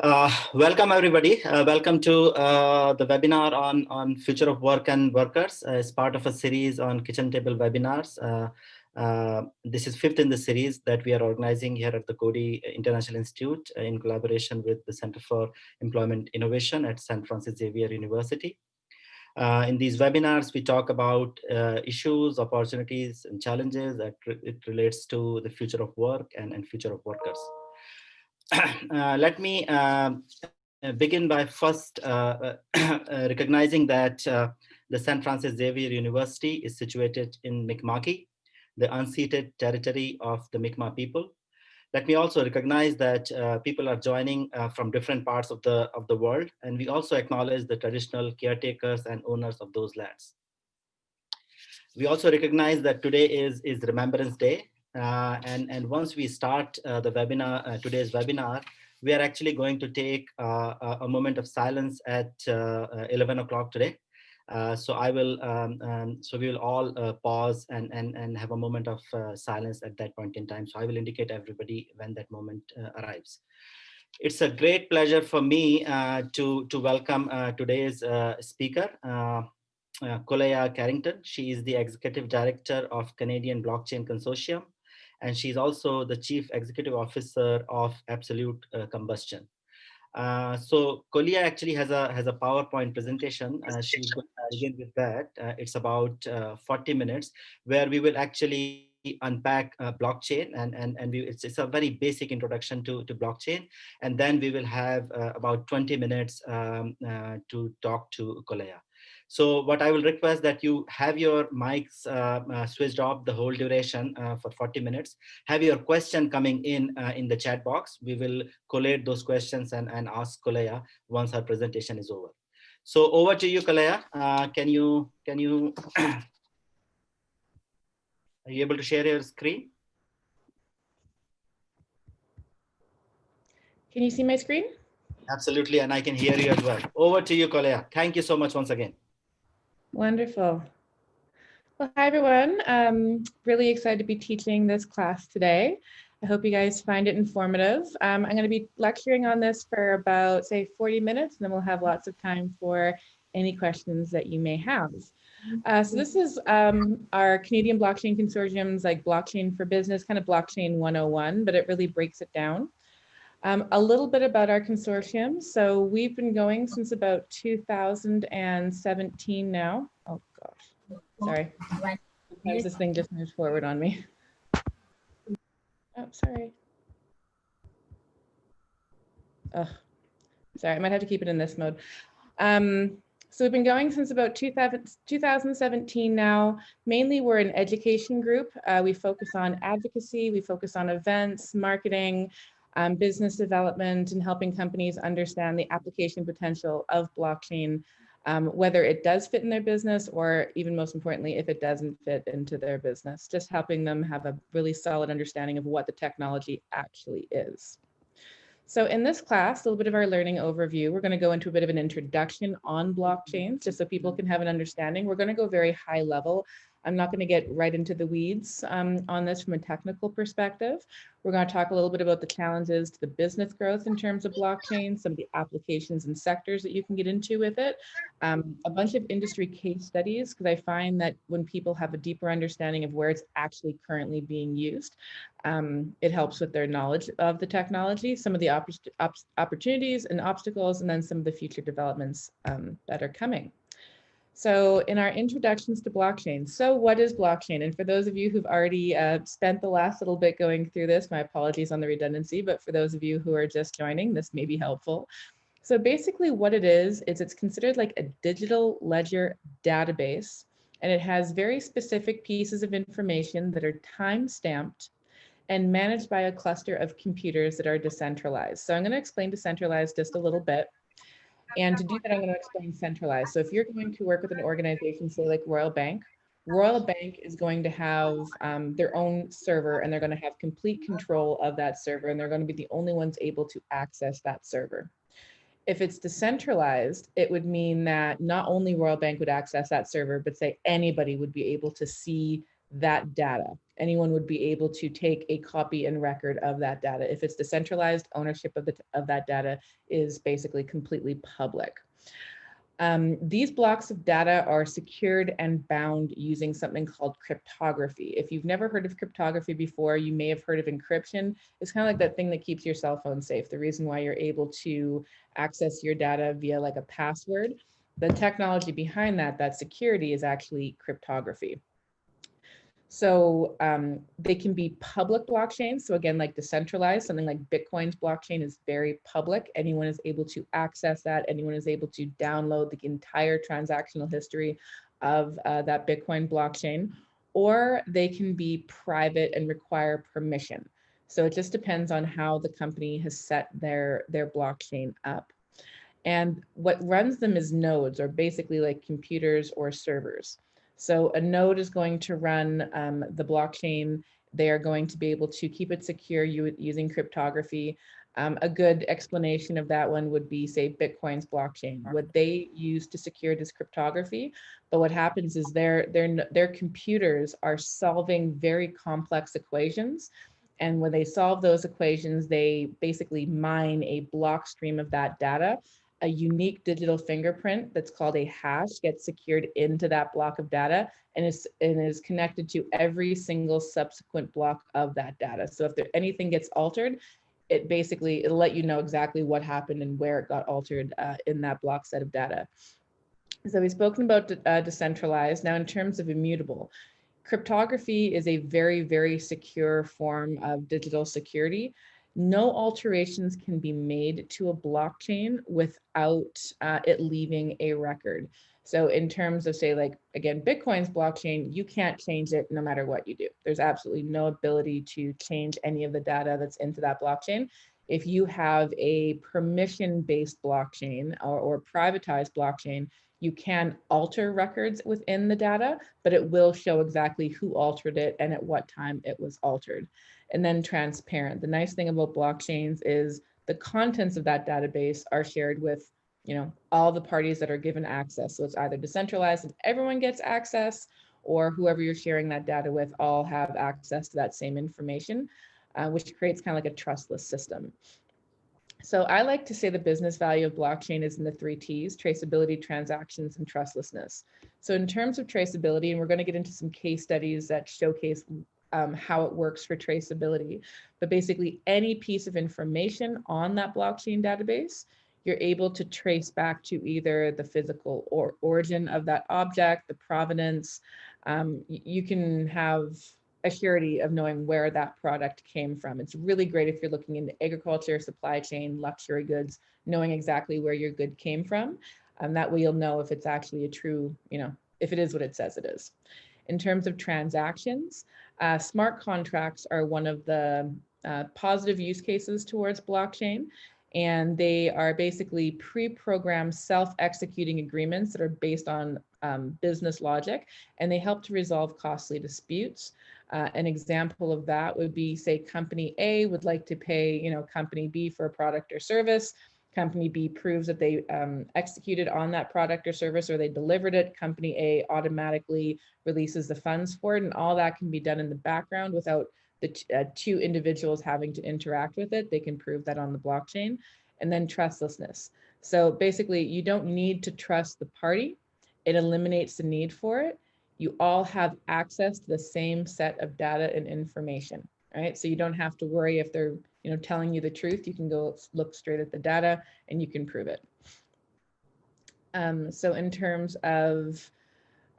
Uh, welcome everybody. Uh, welcome to uh, the webinar on, on future of work and workers uh, as part of a series on kitchen table webinars. Uh, uh, this is fifth in the series that we are organizing here at the Coady International Institute in collaboration with the Center for Employment Innovation at St. Francis Xavier University. in these webinars, we talk about issues, opportunities, and challenges that re it relates to the future of work and, and future of workers. uh, let me uh, begin by first uh, uh recognizing that uh, the St. Francis Xavier University is situated in Mi'kma'ki, the unceded territory of the Mi'kmaq people. Let me also recognize that uh, people are joining from different parts of the, of the world, and we also acknowledge the traditional caretakers and owners of those lands. We also recognize that today is, is Remembrance Day, uh, and, and once we start uh, the webinar, uh, today's webinar, we are actually going to take a moment of silence at 11 o'clock today. Uh, so I will, um, um, so we will all uh, pause and, and, and have a moment of uh, silence at that point in time. So I will indicate everybody when that moment arrives. It's a great pleasure for me to, to welcome today's speaker, uh, Kolaya Carrington. She is the Executive Director of Canadian Blockchain Consortium and she's also the chief executive officer of Absolute uh, Combustion. Uh, so Kolia actually has a has a PowerPoint presentation. Uh, she's going to begin with that. Uh, it's about uh, 40 minutes where we will actually unpack uh, blockchain and and and we, it's, it's a very basic introduction to to blockchain and then we will have about 20 minutes um, to talk to Kolaya. So what I will request that you have your mics uh, uh, switched off the whole duration uh, for 40 minutes. Have your question coming in uh, in the chat box. We will collate those questions and, and ask Kolaya once her presentation is over. So over to you, Kolaya. Uh, can you, can you, are you able to share your screen? Can you see my screen? Absolutely, and I can hear you as well. Over to you, Kolaya. Thank you so much once again. Wonderful. Well, hi everyone. Um, really excited to be teaching this class today. I hope you guys find it informative. Um, I'm going to be lecturing on this for about, say, 40 minutes, and then we'll have lots of time for any questions that you may have. Uh, so this is um, our Canadian Blockchain Consortium's like blockchain for business, kind of blockchain 101, but it really breaks it down. Um, a little bit about our consortium. So we've been going since about 2017 now. Oh gosh, sorry. this thing just moved forward on me. Oh, sorry. Oh, sorry, I might have to keep it in this mode. Um, so we've been going since about 2000, 2017 now. Mainly we're an education group. Uh, we focus on advocacy, we focus on events, marketing, um, business development and helping companies understand the application potential of blockchain, um, whether it does fit in their business or even most importantly, if it doesn't fit into their business, just helping them have a really solid understanding of what the technology actually is. So in this class, a little bit of our learning overview, we're going to go into a bit of an introduction on blockchains, just so people can have an understanding. We're going to go very high level I'm not going to get right into the weeds um, on this from a technical perspective. We're going to talk a little bit about the challenges to the business growth in terms of blockchain, some of the applications and sectors that you can get into with it, um, a bunch of industry case studies, because I find that when people have a deeper understanding of where it's actually currently being used, um, it helps with their knowledge of the technology, some of the op op opportunities and obstacles, and then some of the future developments um, that are coming. So in our introductions to blockchain, so what is blockchain? And for those of you who've already uh, spent the last little bit going through this, my apologies on the redundancy, but for those of you who are just joining, this may be helpful. So basically what it is, is it's considered like a digital ledger database, and it has very specific pieces of information that are time stamped and managed by a cluster of computers that are decentralized. So I'm gonna explain decentralized just a little bit. And to do that, I'm going to explain centralized. So if you're going to work with an organization, say like Royal Bank, Royal Bank is going to have um, their own server and they're going to have complete control of that server and they're going to be the only ones able to access that server. If it's decentralized, it would mean that not only Royal Bank would access that server, but say anybody would be able to see that data. Anyone would be able to take a copy and record of that data. If it's decentralized, ownership of, the, of that data is basically completely public. Um, these blocks of data are secured and bound using something called cryptography. If you've never heard of cryptography before, you may have heard of encryption. It's kind of like that thing that keeps your cell phone safe. The reason why you're able to access your data via like a password. The technology behind that, that security is actually cryptography. So um, they can be public blockchains. So again, like decentralized, something like Bitcoin's blockchain is very public. Anyone is able to access that. Anyone is able to download the entire transactional history of uh, that Bitcoin blockchain. Or they can be private and require permission. So it just depends on how the company has set their, their blockchain up. And what runs them is nodes, or basically like computers or servers. So a node is going to run um, the blockchain. They are going to be able to keep it secure using cryptography. Um, a good explanation of that one would be, say, Bitcoin's blockchain. What they use to secure this cryptography, but what happens is their, their, their computers are solving very complex equations. And when they solve those equations, they basically mine a block stream of that data a unique digital fingerprint that's called a hash gets secured into that block of data and is, and is connected to every single subsequent block of that data. So if there, anything gets altered, it basically, it'll let you know exactly what happened and where it got altered uh, in that block set of data. So we've spoken about uh, decentralized. Now in terms of immutable, cryptography is a very, very secure form of digital security no alterations can be made to a blockchain without uh, it leaving a record. So in terms of say like, again, Bitcoin's blockchain, you can't change it no matter what you do. There's absolutely no ability to change any of the data that's into that blockchain. If you have a permission-based blockchain or, or privatized blockchain, you can alter records within the data, but it will show exactly who altered it and at what time it was altered and then transparent. The nice thing about blockchains is the contents of that database are shared with you know, all the parties that are given access. So it's either decentralized and everyone gets access or whoever you're sharing that data with all have access to that same information, uh, which creates kind of like a trustless system. So I like to say the business value of blockchain is in the three T's, traceability, transactions, and trustlessness. So in terms of traceability, and we're going to get into some case studies that showcase um, how it works for traceability. But basically any piece of information on that blockchain database, you're able to trace back to either the physical or origin of that object, the provenance. Um, you can have a surety of knowing where that product came from. It's really great if you're looking into agriculture, supply chain, luxury goods, knowing exactly where your good came from. Um, that way you'll know if it's actually a true, you know, if it is what it says it is. In terms of transactions, uh, smart contracts are one of the uh, positive use cases towards blockchain. And they are basically pre-programmed self-executing agreements that are based on um, business logic, and they help to resolve costly disputes. Uh, an example of that would be, say, company A would like to pay, you know, company B for a product or service company B proves that they um, executed on that product or service or they delivered it, company A automatically releases the funds for it and all that can be done in the background without the uh, two individuals having to interact with it. They can prove that on the blockchain and then trustlessness. So basically you don't need to trust the party. It eliminates the need for it. You all have access to the same set of data and information, right? So you don't have to worry if they're you know, telling you the truth, you can go look straight at the data and you can prove it. Um, so in terms of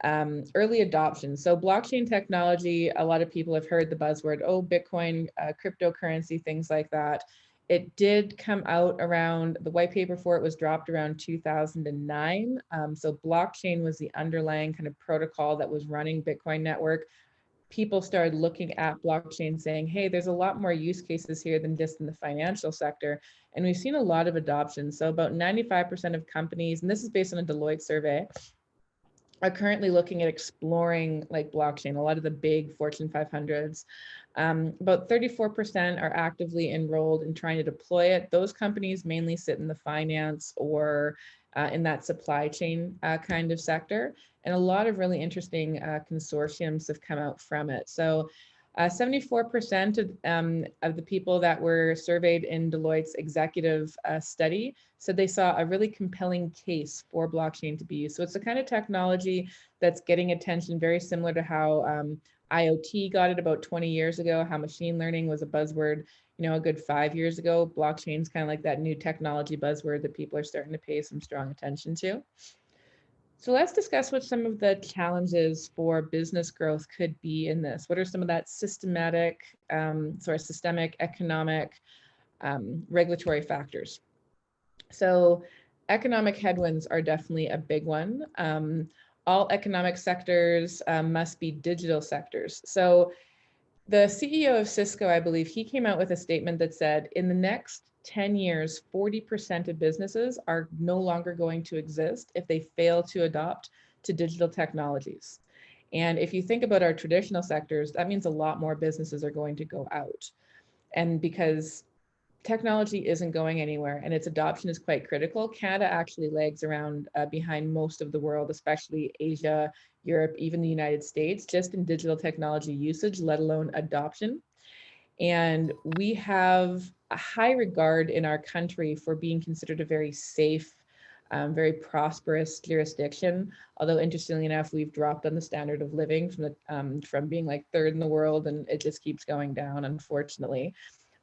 um, early adoption, so blockchain technology, a lot of people have heard the buzzword, oh, Bitcoin, uh, cryptocurrency, things like that. It did come out around, the white paper for it was dropped around 2009. Um, so blockchain was the underlying kind of protocol that was running Bitcoin network people started looking at blockchain saying, hey, there's a lot more use cases here than just in the financial sector. And we've seen a lot of adoption. So about 95% of companies, and this is based on a Deloitte survey, are currently looking at exploring like blockchain, a lot of the big Fortune 500s. Um, about 34% are actively enrolled in trying to deploy it. Those companies mainly sit in the finance or uh, in that supply chain uh, kind of sector. And a lot of really interesting uh, consortiums have come out from it. So 74% of, um, of the people that were surveyed in Deloitte's executive uh, study said they saw a really compelling case for blockchain to be used. So it's the kind of technology that's getting attention very similar to how um, IoT got it about 20 years ago, how machine learning was a buzzword, you know, a good five years ago. Blockchain's kind of like that new technology buzzword that people are starting to pay some strong attention to. So let's discuss what some of the challenges for business growth could be in this. What are some of that systematic, um, sorry, systemic, economic, um, regulatory factors? So economic headwinds are definitely a big one. Um, all economic sectors um, must be digital sectors. So the CEO of Cisco, I believe, he came out with a statement that said, in the next 10 years, 40% of businesses are no longer going to exist if they fail to adopt to digital technologies. And if you think about our traditional sectors, that means a lot more businesses are going to go out. And because technology isn't going anywhere and its adoption is quite critical, Canada actually lags around uh, behind most of the world, especially Asia, Europe, even the United States, just in digital technology usage, let alone adoption. And we have a high regard in our country for being considered a very safe, um, very prosperous jurisdiction. Although interestingly enough, we've dropped on the standard of living from the um, from being like third in the world, and it just keeps going down, unfortunately.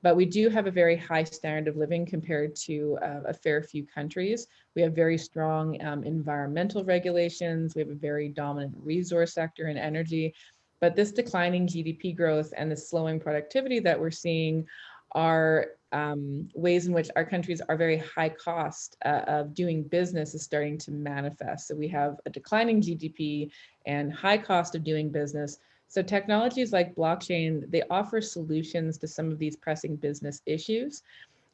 But we do have a very high standard of living compared to uh, a fair few countries. We have very strong um, environmental regulations. We have a very dominant resource sector in energy. But this declining GDP growth and the slowing productivity that we're seeing are um, ways in which our countries are very high cost uh, of doing business is starting to manifest. So we have a declining GDP and high cost of doing business. So technologies like blockchain, they offer solutions to some of these pressing business issues.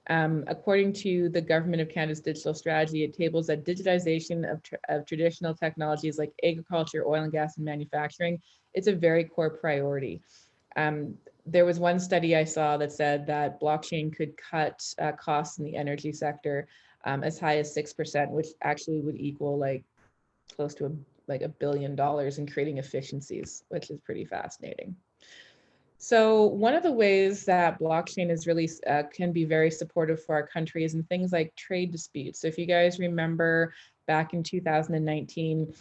Um, according to the Government of Canada's digital strategy, it tables that digitization of, of traditional technologies like agriculture, oil and gas, and manufacturing it's a very core priority. Um, there was one study I saw that said that blockchain could cut uh, costs in the energy sector um, as high as 6%, which actually would equal like close to a, like a billion dollars in creating efficiencies, which is pretty fascinating. So one of the ways that blockchain is really uh, can be very supportive for our country is in things like trade disputes. So if you guys remember back in 2019,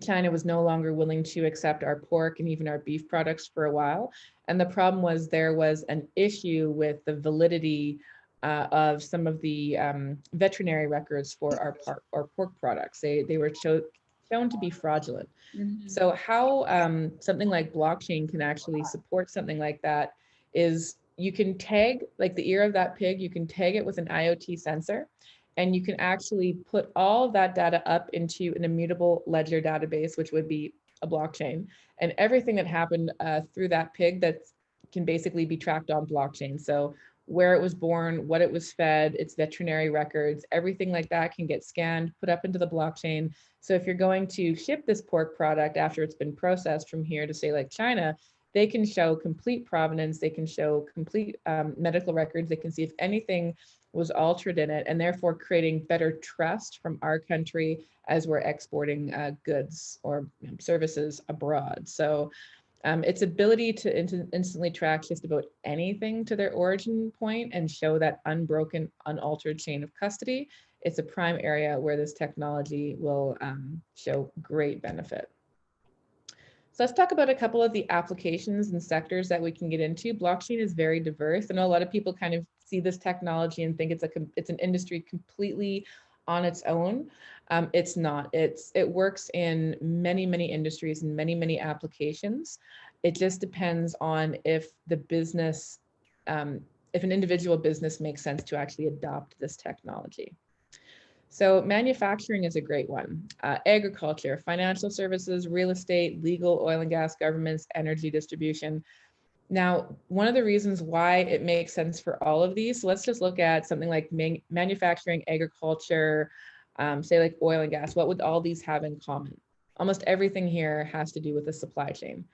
China was no longer willing to accept our pork and even our beef products for a while. And the problem was there was an issue with the validity uh, of some of the um, veterinary records for our, par our pork products. They, they were show shown to be fraudulent. Mm -hmm. So how um, something like blockchain can actually support something like that is you can tag, like the ear of that pig, you can tag it with an IoT sensor and you can actually put all of that data up into an immutable ledger database, which would be a blockchain. And everything that happened uh, through that pig that can basically be tracked on blockchain. So where it was born, what it was fed, its veterinary records, everything like that can get scanned, put up into the blockchain. So if you're going to ship this pork product after it's been processed from here to say like China, they can show complete provenance, they can show complete um, medical records, they can see if anything was altered in it and therefore creating better trust from our country as we're exporting uh, goods or services abroad. So um, its ability to in instantly track just about anything to their origin point and show that unbroken, unaltered chain of custody, it's a prime area where this technology will um, show great benefit. So let's talk about a couple of the applications and sectors that we can get into. Blockchain is very diverse. I know a lot of people kind of see this technology and think it's a it's an industry completely on its own. Um, it's not. It's it works in many many industries and many many applications. It just depends on if the business, um, if an individual business makes sense to actually adopt this technology. So manufacturing is a great one. Uh, agriculture, financial services, real estate, legal, oil and gas, governments, energy distribution. Now, one of the reasons why it makes sense for all of these, so let's just look at something like man manufacturing, agriculture, um, say like oil and gas. What would all these have in common? Almost everything here has to do with the supply chain.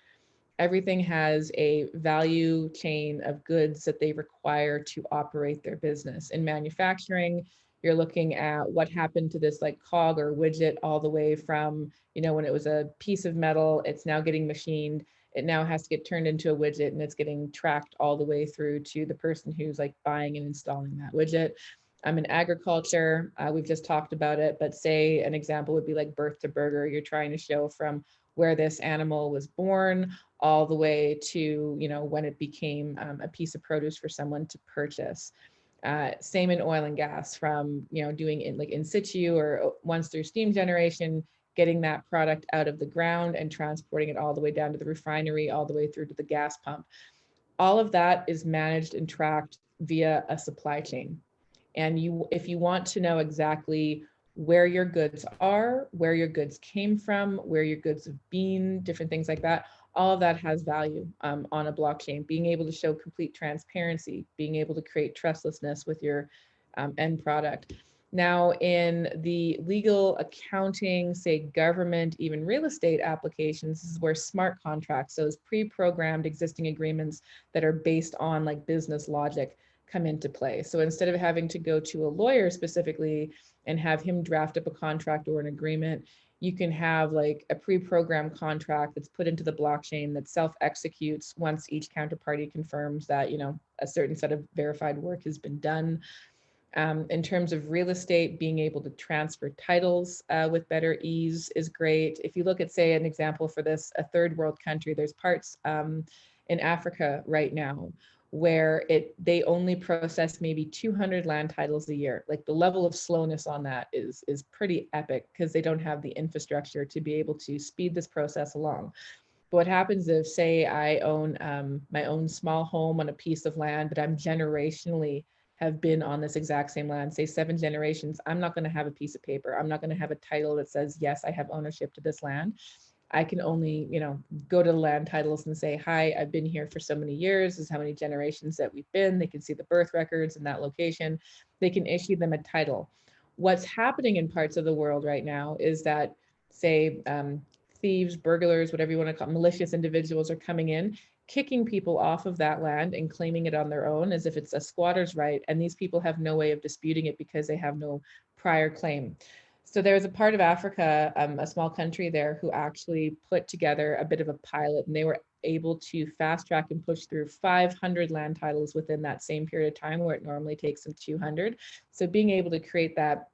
Everything has a value chain of goods that they require to operate their business. In manufacturing, you're looking at what happened to this like cog or widget all the way from, you know, when it was a piece of metal, it's now getting machined it now has to get turned into a widget and it's getting tracked all the way through to the person who's like buying and installing that widget. I'm in agriculture, uh, we've just talked about it, but say an example would be like birth to burger. You're trying to show from where this animal was born all the way to, you know, when it became um, a piece of produce for someone to purchase. Uh, same in oil and gas from, you know, doing it like in situ or uh, once through steam generation, getting that product out of the ground and transporting it all the way down to the refinery, all the way through to the gas pump. All of that is managed and tracked via a supply chain. And you, if you want to know exactly where your goods are, where your goods came from, where your goods have been, different things like that, all of that has value um, on a blockchain. Being able to show complete transparency, being able to create trustlessness with your um, end product. Now in the legal accounting, say government, even real estate applications, this is where smart contracts, those pre-programmed existing agreements that are based on like business logic come into play. So instead of having to go to a lawyer specifically and have him draft up a contract or an agreement, you can have like a pre-programmed contract that's put into the blockchain that self-executes once each counterparty confirms that, you know, a certain set of verified work has been done. Um, in terms of real estate, being able to transfer titles uh, with better ease is great. If you look at, say, an example for this, a third world country, there's parts um, in Africa right now where it they only process maybe 200 land titles a year. Like the level of slowness on that is is pretty epic because they don't have the infrastructure to be able to speed this process along. But what happens if, say, I own um, my own small home on a piece of land, but I'm generationally have been on this exact same land, say seven generations, I'm not going to have a piece of paper. I'm not going to have a title that says, yes, I have ownership to this land. I can only, you know, go to the land titles and say, hi, I've been here for so many years. This is how many generations that we've been. They can see the birth records in that location. They can issue them a title. What's happening in parts of the world right now is that, say, um, thieves, burglars, whatever you want to call malicious individuals are coming in kicking people off of that land and claiming it on their own as if it's a squatter's right. And these people have no way of disputing it because they have no prior claim. So there's a part of Africa, um, a small country there, who actually put together a bit of a pilot and they were able to fast track and push through 500 land titles within that same period of time where it normally takes them 200. So being able to create that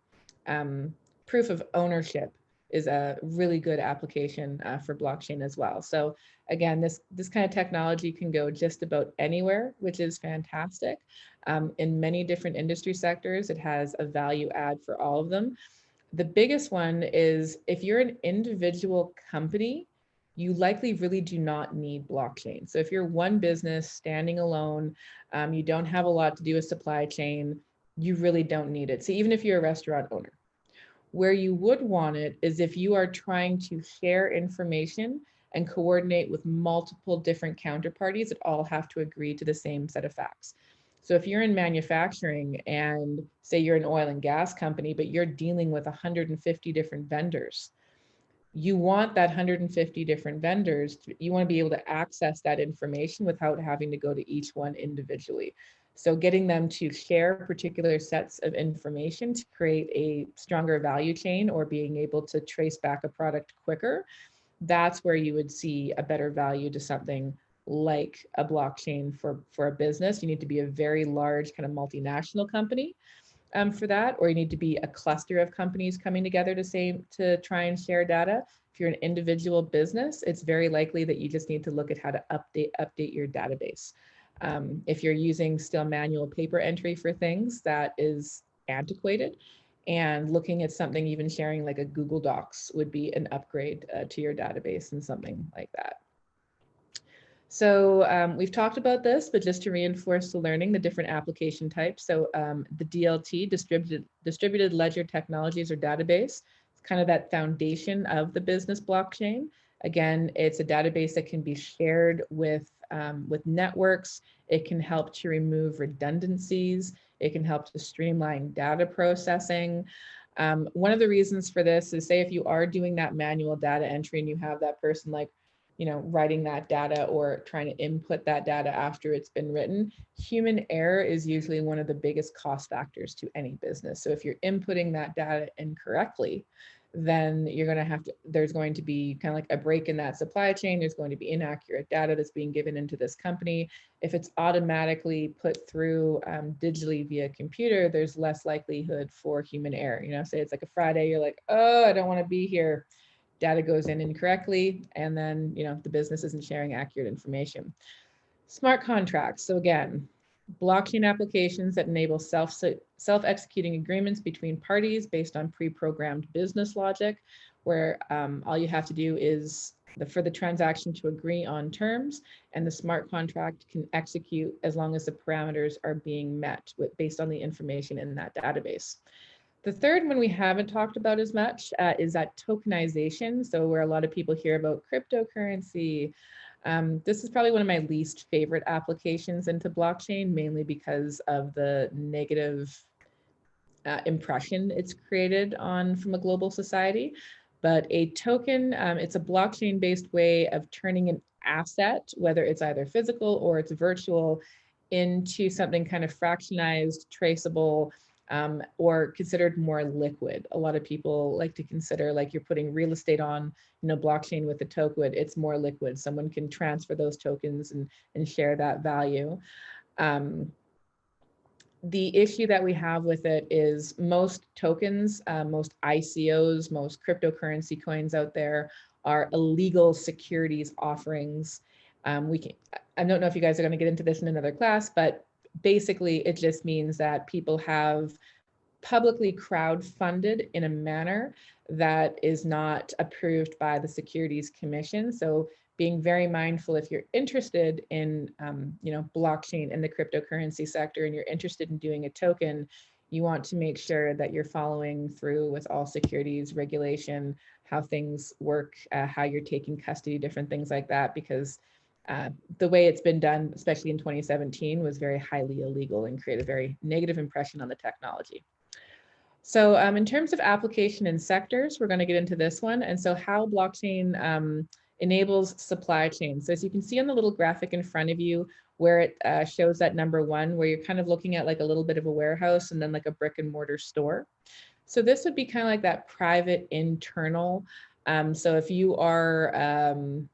um, proof of ownership is a really good application uh, for blockchain as well. So again, this, this kind of technology can go just about anywhere, which is fantastic. Um, in many different industry sectors, it has a value add for all of them. The biggest one is if you're an individual company, you likely really do not need blockchain. So if you're one business standing alone, um, you don't have a lot to do with supply chain, you really don't need it. So even if you're a restaurant owner, where you would want it is if you are trying to share information and coordinate with multiple different counterparties that all have to agree to the same set of facts. So if you're in manufacturing and say you're an oil and gas company, but you're dealing with 150 different vendors, you want that 150 different vendors, you want to be able to access that information without having to go to each one individually. So getting them to share particular sets of information to create a stronger value chain or being able to trace back a product quicker, that's where you would see a better value to something like a blockchain for, for a business. You need to be a very large kind of multinational company um, for that, or you need to be a cluster of companies coming together to say to try and share data. If you're an individual business, it's very likely that you just need to look at how to update update your database. Um, if you're using still manual paper entry for things, that is antiquated. And looking at something, even sharing like a Google Docs would be an upgrade uh, to your database and something like that. So um, we've talked about this, but just to reinforce the learning, the different application types. So um, the DLT, distributed, distributed ledger technologies or database, it's kind of that foundation of the business blockchain. Again, it's a database that can be shared with, um, with networks. It can help to remove redundancies. It can help to streamline data processing. Um, one of the reasons for this is say if you are doing that manual data entry and you have that person like, you know, writing that data or trying to input that data after it's been written, human error is usually one of the biggest cost factors to any business. So if you're inputting that data incorrectly, then you're going to have to, there's going to be kind of like a break in that supply chain. There's going to be inaccurate data that's being given into this company. If it's automatically put through um, digitally via computer, there's less likelihood for human error. You know, say it's like a Friday, you're like, oh, I don't want to be here. Data goes in incorrectly, and then, you know, the business isn't sharing accurate information. Smart contracts. So again, blockchain applications that enable self, self-executing agreements between parties based on pre-programmed business logic, where um, all you have to do is the, for the transaction to agree on terms, and the smart contract can execute as long as the parameters are being met with, based on the information in that database. The third one we haven't talked about as much uh, is that tokenization. So where a lot of people hear about cryptocurrency, um, this is probably one of my least favorite applications into blockchain, mainly because of the negative uh, impression it's created on from a global society. But a token, um, it's a blockchain-based way of turning an asset, whether it's either physical or it's virtual, into something kind of fractionized, traceable, um, or considered more liquid. A lot of people like to consider like you're putting real estate on, you know, blockchain with a token, it's more liquid. Someone can transfer those tokens and, and share that value. Um, the issue that we have with it is most tokens, uh, most ICOs, most cryptocurrency coins out there are illegal securities offerings. Um, we can, I don't know if you guys are going to get into this in another class, but basically it just means that people have publicly crowd funded in a manner that is not approved by the Securities Commission. So being very mindful if you're interested in um, you know blockchain and the cryptocurrency sector and you're interested in doing a token you want to make sure that you're following through with all securities regulation how things work uh, how you're taking custody different things like that because uh, the way it's been done, especially in 2017, was very highly illegal and created a very negative impression on the technology. So um, in terms of application and sectors, we're going to get into this one. And so how blockchain um, enables supply chain. So as you can see on the little graphic in front of you, where it uh, shows that number one, where you're kind of looking at like a little bit of a warehouse and then like a brick and mortar store. So this would be kind of like that private internal. Um, so if you are, um,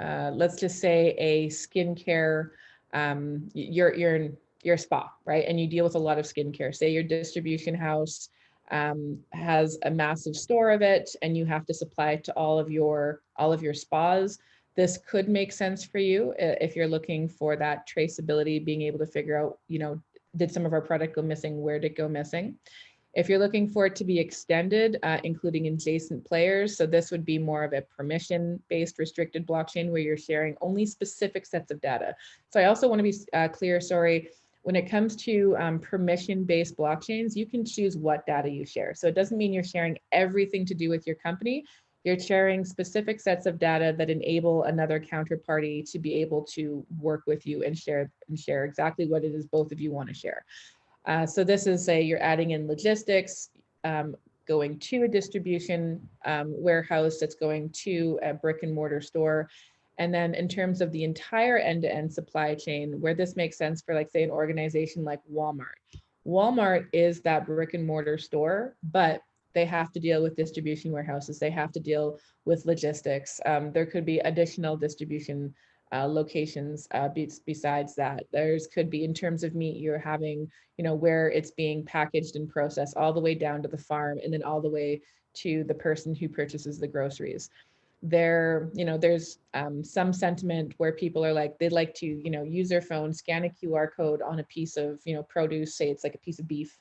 uh, let's just say a skincare, um, you're, you're, in, you're spa, right? And you deal with a lot of skincare. Say your distribution house um, has a massive store of it and you have to supply it to all of your, all of your spas. This could make sense for you if you're looking for that traceability, being able to figure out, you know, did some of our product go missing? Where did it go missing? If you're looking for it to be extended, uh, including adjacent players, so this would be more of a permission-based restricted blockchain where you're sharing only specific sets of data. So I also want to be uh, clear, sorry, when it comes to um, permission-based blockchains, you can choose what data you share. So it doesn't mean you're sharing everything to do with your company. You're sharing specific sets of data that enable another counterparty to be able to work with you and share and share exactly what it is both of you want to share. Uh, so this is a, you're adding in logistics, um, going to a distribution um, warehouse that's going to a brick and mortar store. And then in terms of the entire end-to-end -end supply chain, where this makes sense for like say an organization like Walmart. Walmart is that brick and mortar store, but they have to deal with distribution warehouses. They have to deal with logistics. Um, there could be additional distribution uh, locations uh, be besides that. There's could be in terms of meat, you're having, you know, where it's being packaged and processed all the way down to the farm and then all the way to the person who purchases the groceries. There, you know, there's um, some sentiment where people are like, they'd like to, you know, use their phone, scan a QR code on a piece of, you know, produce, say it's like a piece of beef,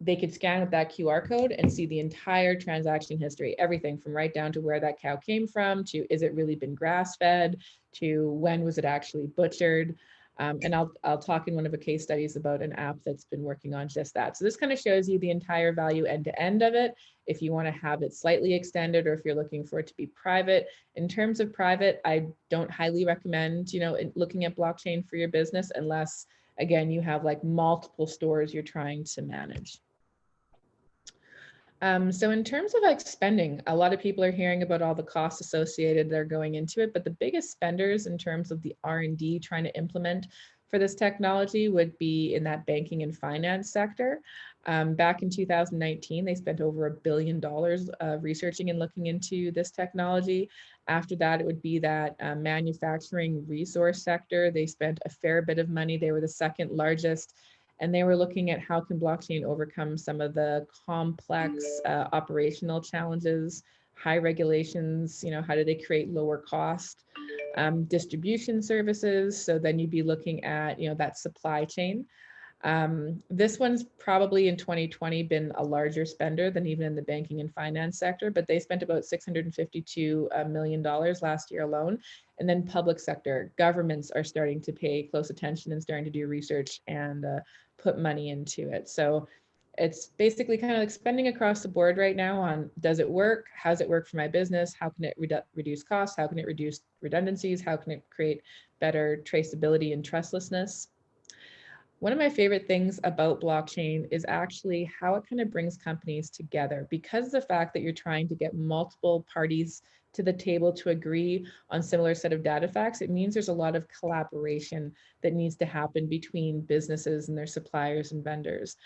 they could scan with that QR code and see the entire transaction history, everything from right down to where that cow came from, to is it really been grass fed, to when was it actually butchered. Um, and I'll, I'll talk in one of the case studies about an app that's been working on just that. So this kind of shows you the entire value end to end of it. If you want to have it slightly extended or if you're looking for it to be private. In terms of private, I don't highly recommend, you know, looking at blockchain for your business unless, again, you have like multiple stores you're trying to manage. Um, so in terms of like spending, a lot of people are hearing about all the costs associated that are going into it, but the biggest spenders in terms of the R&D trying to implement for this technology would be in that banking and finance sector. Um, back in 2019, they spent over a billion dollars uh, researching and looking into this technology. After that, it would be that uh, manufacturing resource sector. They spent a fair bit of money. They were the second largest and they were looking at how can blockchain overcome some of the complex uh, operational challenges, high regulations, you know, how do they create lower cost um, distribution services? So then you'd be looking at, you know, that supply chain. Um, this one's probably in 2020 been a larger spender than even in the banking and finance sector, but they spent about 652 uh, million dollars last year alone. And then public sector governments are starting to pay close attention and starting to do research and uh, put money into it. So it's basically kind of like spending across the board right now on does it work? How does it work for my business? How can it redu reduce costs? How can it reduce redundancies? How can it create better traceability and trustlessness? One of my favorite things about blockchain is actually how it kind of brings companies together because of the fact that you're trying to get multiple parties to the table to agree on similar set of data facts, it means there's a lot of collaboration that needs to happen between businesses and their suppliers and vendors.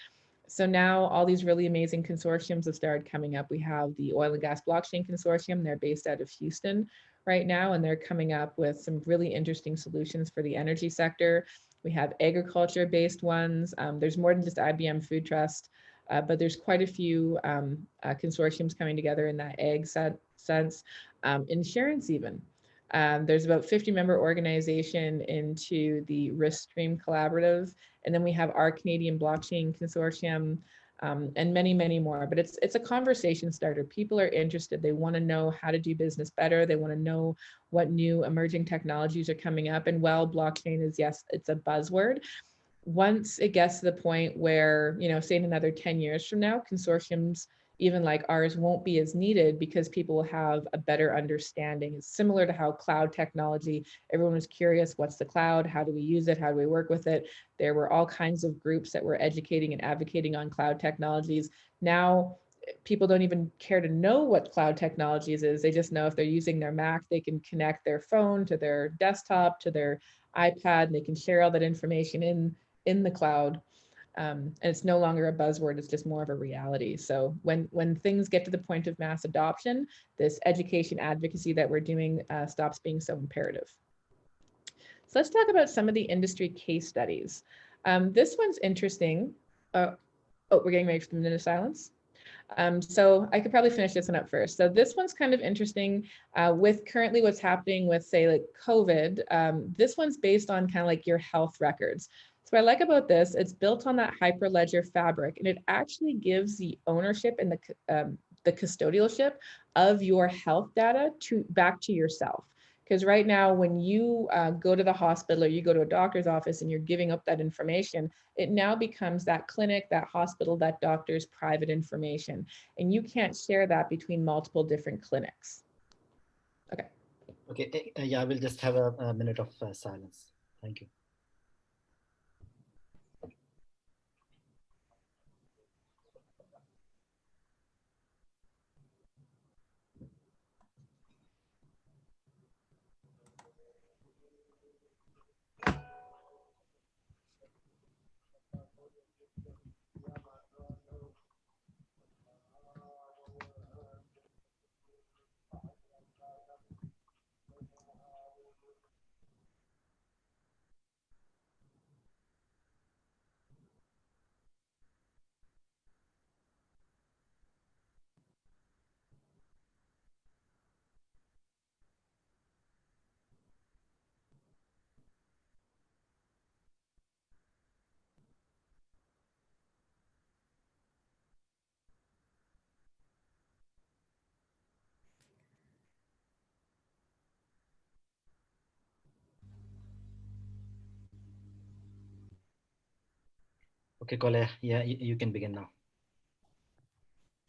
So now all these really amazing consortiums have started coming up. We have the Oil and Gas Blockchain Consortium. They're based out of Houston right now, and they're coming up with some really interesting solutions for the energy sector. We have agriculture-based ones. Um, there's more than just IBM Food Trust, uh, but there's quite a few um, uh, consortiums coming together in that egg set, sense. Um, insurance even. Um, there's about 50 member organization into the Riskstream Collaborative, and then we have our Canadian Blockchain Consortium, um, and many, many more. But it's it's a conversation starter. People are interested. They want to know how to do business better. They want to know what new emerging technologies are coming up. And while blockchain is yes, it's a buzzword. Once it gets to the point where, you know, say in another 10 years from now, consortiums even like ours won't be as needed because people will have a better understanding. It's similar to how cloud technology, everyone was curious, what's the cloud? How do we use it? How do we work with it? There were all kinds of groups that were educating and advocating on cloud technologies. Now, eh, people don't even care to know what cloud technologies is. They just know if they're using their Mac, they can connect their phone to their desktop, to their iPad, and they can share all that information in, in the cloud. Um, and it's no longer a buzzword, it's just more of a reality. So when, when things get to the point of mass adoption, this education advocacy that we're doing uh, stops being so imperative. So let's talk about some of the industry case studies. Um, this one's interesting. Uh, oh, we're getting ready for the minute of silence. Um, so I could probably finish this one up first. So this one's kind of interesting uh, with currently what's happening with say like COVID. Um, this one's based on kind of like your health records. So what I like about this, it's built on that Hyperledger fabric, and it actually gives the ownership and the, um, the custodialship of your health data to back to yourself. Because right now, when you uh, go to the hospital or you go to a doctor's office and you're giving up that information, it now becomes that clinic, that hospital, that doctor's private information. And you can't share that between multiple different clinics. Okay. Okay, uh, yeah, I will just have a, a minute of uh, silence. Thank you. Okay, Cole, yeah, you, you can begin now.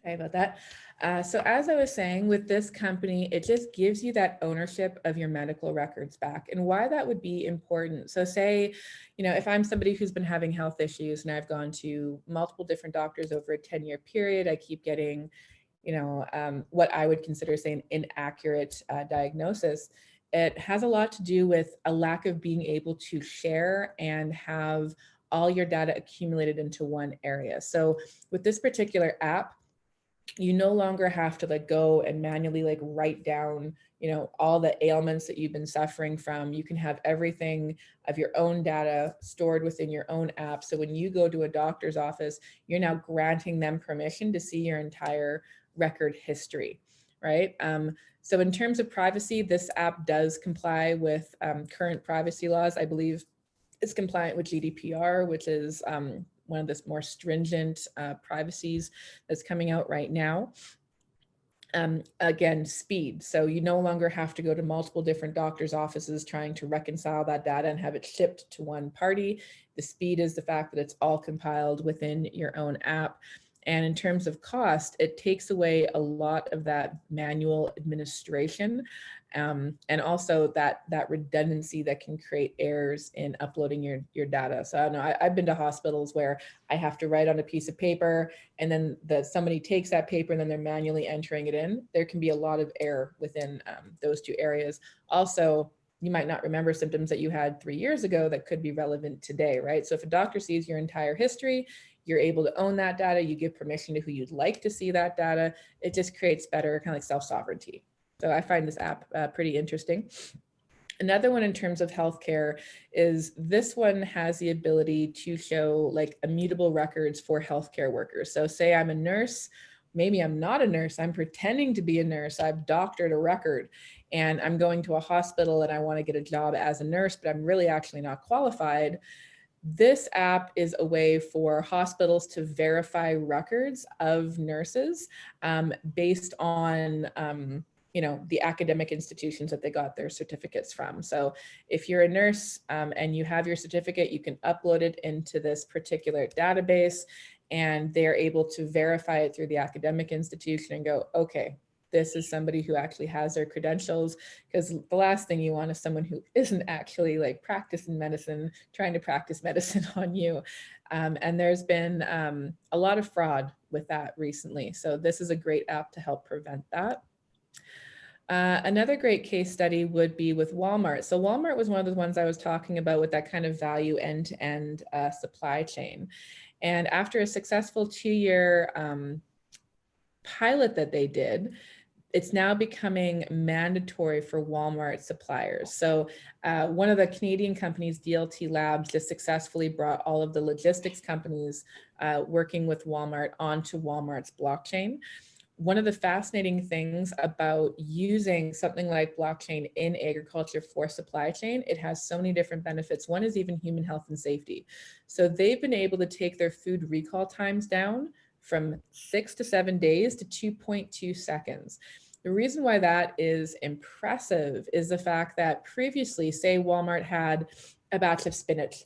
Sorry about that. Uh, so as I was saying, with this company, it just gives you that ownership of your medical records back and why that would be important. So say, you know, if I'm somebody who's been having health issues and I've gone to multiple different doctors over a 10 year period, I keep getting, you know, um, what I would consider say an inaccurate uh, diagnosis. It has a lot to do with a lack of being able to share and have all your data accumulated into one area. So with this particular app, you no longer have to like go and manually like write down you know all the ailments that you've been suffering from. You can have everything of your own data stored within your own app. So when you go to a doctor's office you're now granting them permission to see your entire record history right? Um, so in terms of privacy this app does comply with um, current privacy laws. I believe it's compliant with gdpr which is um, one of the more stringent uh, privacies that's coming out right now. Um, again, speed. So you no longer have to go to multiple different doctor's offices trying to reconcile that data and have it shipped to one party. The speed is the fact that it's all compiled within your own app. And in terms of cost, it takes away a lot of that manual administration um, and also that that redundancy that can create errors in uploading your, your data. So I know I, have been to hospitals where I have to write on a piece of paper and then the, somebody takes that paper and then they're manually entering it in. There can be a lot of error within um, those two areas. Also, you might not remember symptoms that you had three years ago that could be relevant today, right? So if a doctor sees your entire history, you're able to own that data, you give permission to who you'd like to see that data, it just creates better kind of like self-sovereignty. So I find this app uh, pretty interesting. Another one in terms of healthcare is this one has the ability to show like immutable records for healthcare workers. So say I'm a nurse, maybe I'm not a nurse, I'm pretending to be a nurse, I've doctored a record and I'm going to a hospital and I wanna get a job as a nurse, but I'm really actually not qualified. This app is a way for hospitals to verify records of nurses um, based on um, you know, the academic institutions that they got their certificates from. So if you're a nurse um, and you have your certificate, you can upload it into this particular database and they're able to verify it through the academic institution and go, okay, this is somebody who actually has their credentials because the last thing you want is someone who isn't actually like practicing medicine, trying to practice medicine on you. Um, and there's been um, a lot of fraud with that recently. So this is a great app to help prevent that. Uh, another great case study would be with Walmart. So Walmart was one of the ones I was talking about with that kind of value end-to-end -end, uh, supply chain. And after a successful two-year um, pilot that they did, it's now becoming mandatory for Walmart suppliers. So uh, one of the Canadian companies, DLT Labs, just successfully brought all of the logistics companies uh, working with Walmart onto Walmart's blockchain one of the fascinating things about using something like blockchain in agriculture for supply chain, it has so many different benefits. One is even human health and safety. So they've been able to take their food recall times down from six to seven days to 2.2 seconds. The reason why that is impressive is the fact that previously, say Walmart had a batch of spinach.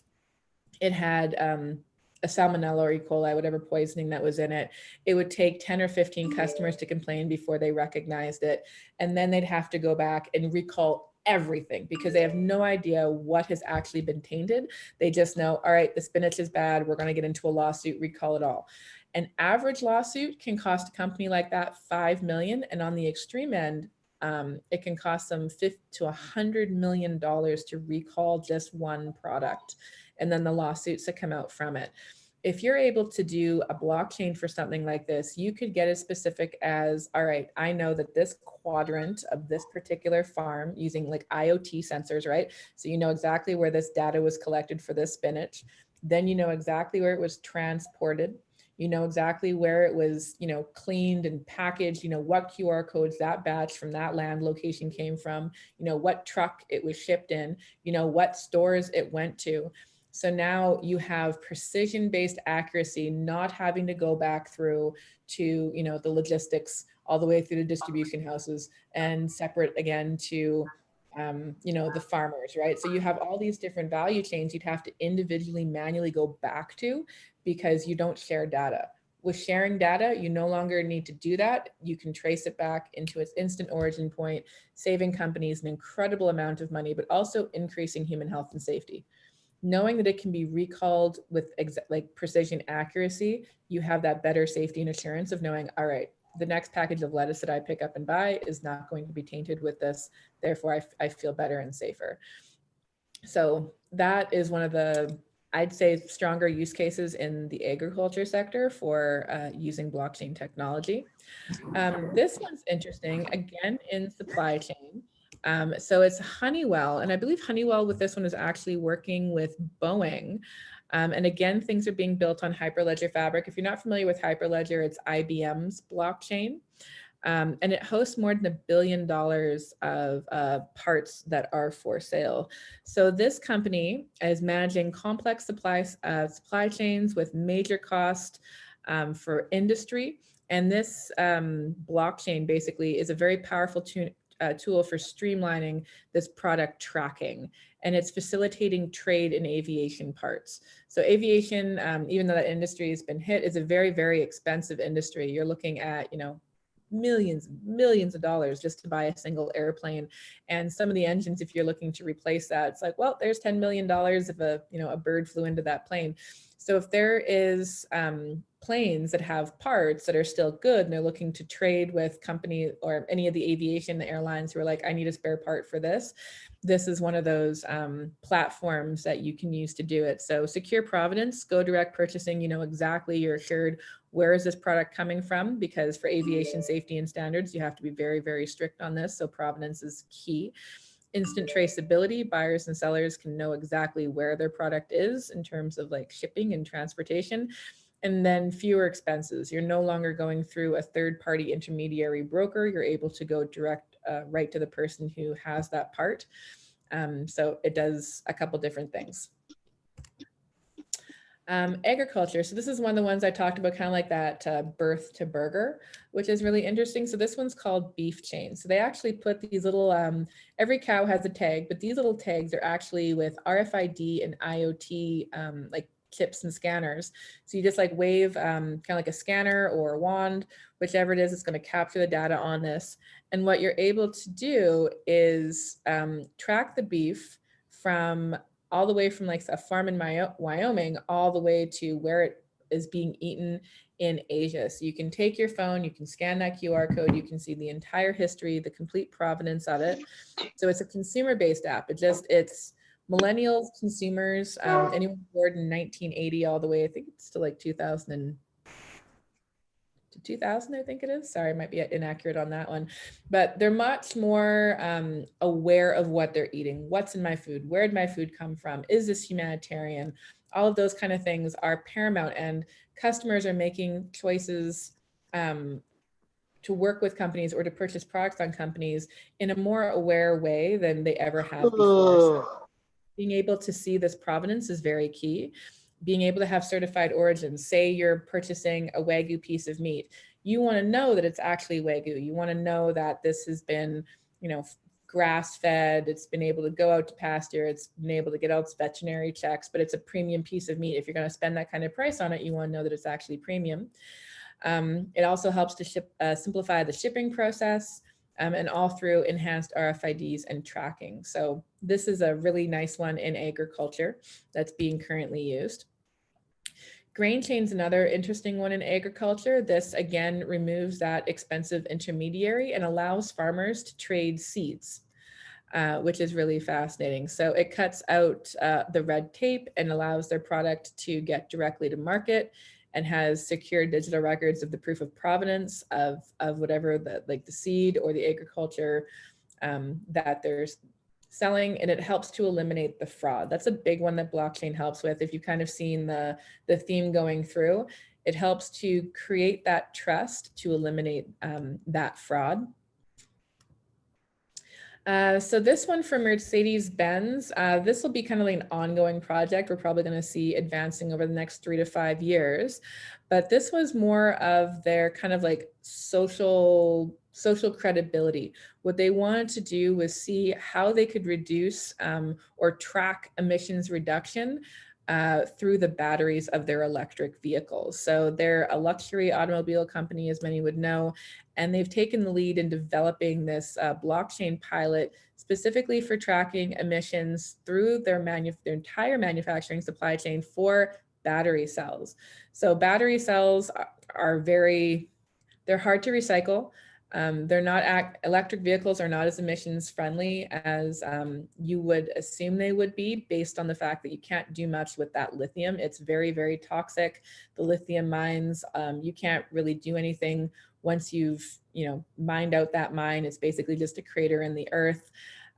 It had um, a salmonella or E. coli, whatever poisoning that was in it, it would take 10 or 15 customers to complain before they recognized it. And then they'd have to go back and recall everything because they have no idea what has actually been tainted. They just know, all right, the spinach is bad. We're going to get into a lawsuit, recall it all. An average lawsuit can cost a company like that 5 million. And on the extreme end, um, it can cost them 50 to 100 million dollars to recall just one product and then the lawsuits that come out from it. If you're able to do a blockchain for something like this, you could get as specific as, all right, I know that this quadrant of this particular farm using like IoT sensors, right? So you know exactly where this data was collected for this spinach. Then you know exactly where it was transported. You know exactly where it was you know cleaned and packaged. You know what qr codes that batch from that land location came from. You know what truck it was shipped in. You know what stores it went to so now you have precision-based accuracy, not having to go back through to, you know, the logistics all the way through the distribution houses and separate again to, um, you know, the farmers, right? So you have all these different value chains you'd have to individually manually go back to because you don't share data. with sharing data, you no longer need to do that. You can trace it back into its instant origin point, saving companies an incredible amount of money, but also increasing human health and safety. Knowing that it can be recalled with like precision accuracy, you have that better safety and assurance of knowing, all right, the next package of lettuce that I pick up and buy is not going to be tainted with this. Therefore, I, I feel better and safer. So that is one of the I'd say stronger use cases in the agriculture sector for uh, using blockchain technology. Um, this one's interesting, again, in supply chain. Um, so it's Honeywell, and I believe Honeywell with this one is actually working with Boeing. Um, and again, things are being built on Hyperledger Fabric. If you're not familiar with Hyperledger, it's IBM's blockchain. Um, and it hosts more than a billion dollars of uh, parts that are for sale. So this company is managing complex supply, uh, supply chains with major cost um, for industry. And this um, blockchain basically is a very powerful uh, tool for streamlining this product tracking and it's facilitating trade in aviation parts. So aviation, um, even though that industry has been hit, is a very, very expensive industry. You're looking at, you know, millions, millions of dollars just to buy a single airplane. And some of the engines, if you're looking to replace that, it's like, well, there's $10 million if a, you know, a bird flew into that plane. So if there is um, planes that have parts that are still good and they're looking to trade with company or any of the aviation the airlines who are like, I need a spare part for this, this is one of those um, platforms that you can use to do it. So secure provenance, go direct purchasing, you know exactly, you're assured where is this product coming from? Because for aviation safety and standards, you have to be very, very strict on this. So provenance is key. Instant traceability, buyers and sellers can know exactly where their product is in terms of like shipping and transportation. And then fewer expenses. You're no longer going through a third party intermediary broker. You're able to go direct uh, right to the person who has that part. Um, so it does a couple different things. Um, agriculture. So this is one of the ones I talked about, kind of like that uh, birth to burger, which is really interesting. So this one's called beef chain. So they actually put these little, um, every cow has a tag, but these little tags are actually with RFID and IoT um, like chips and scanners. So you just like wave um, kind of like a scanner or a wand, whichever it is, it's going to capture the data on this. And what you're able to do is um, track the beef from all the way from like a farm in Wyoming all the way to where it is being eaten in Asia. So you can take your phone, you can scan that QR code, you can see the entire history, the complete provenance of it. So it's a consumer-based app. It just, it's millennials, consumers, um, anyone born in 1980 all the way, I think it's to like 2000 and to 2000, I think it is. Sorry, I might be inaccurate on that one, but they're much more um, aware of what they're eating. What's in my food? Where did my food come from? Is this humanitarian? All of those kind of things are paramount and customers are making choices um, to work with companies or to purchase products on companies in a more aware way than they ever have before. So being able to see this provenance is very key being able to have certified origins. Say you're purchasing a Wagyu piece of meat. You want to know that it's actually Wagyu. You want to know that this has been, you know, grass fed, it's been able to go out to pasture, it's been able to get out its veterinary checks, but it's a premium piece of meat. If you're going to spend that kind of price on it, you want to know that it's actually premium. Um, it also helps to ship, uh, simplify the shipping process um, and all through enhanced RFIDs and tracking. So this is a really nice one in agriculture that's being currently used. Grain chain's another interesting one in agriculture. This again removes that expensive intermediary and allows farmers to trade seeds, uh, which is really fascinating. So it cuts out uh, the red tape and allows their product to get directly to market and has secure digital records of the proof of provenance of, of whatever the like the seed or the agriculture um, that they're selling and it helps to eliminate the fraud. That's a big one that blockchain helps with. If you've kind of seen the, the theme going through, it helps to create that trust to eliminate um, that fraud. Uh, so this one for Mercedes-Benz, uh, this will be kind of like an ongoing project. We're probably going to see advancing over the next three to five years. But this was more of their kind of like social social credibility. What they wanted to do was see how they could reduce um, or track emissions reduction uh, through the batteries of their electric vehicles. So they're a luxury automobile company, as many would know, and they've taken the lead in developing this uh, blockchain pilot specifically for tracking emissions through their, their entire manufacturing supply chain for battery cells. So battery cells are very, they're hard to recycle. Um, they're not act, electric vehicles are not as emissions friendly as um, you would assume they would be based on the fact that you can't do much with that lithium. It's very, very toxic. The lithium mines, um, you can't really do anything once you've, you know, mined out that mine. It's basically just a crater in the earth.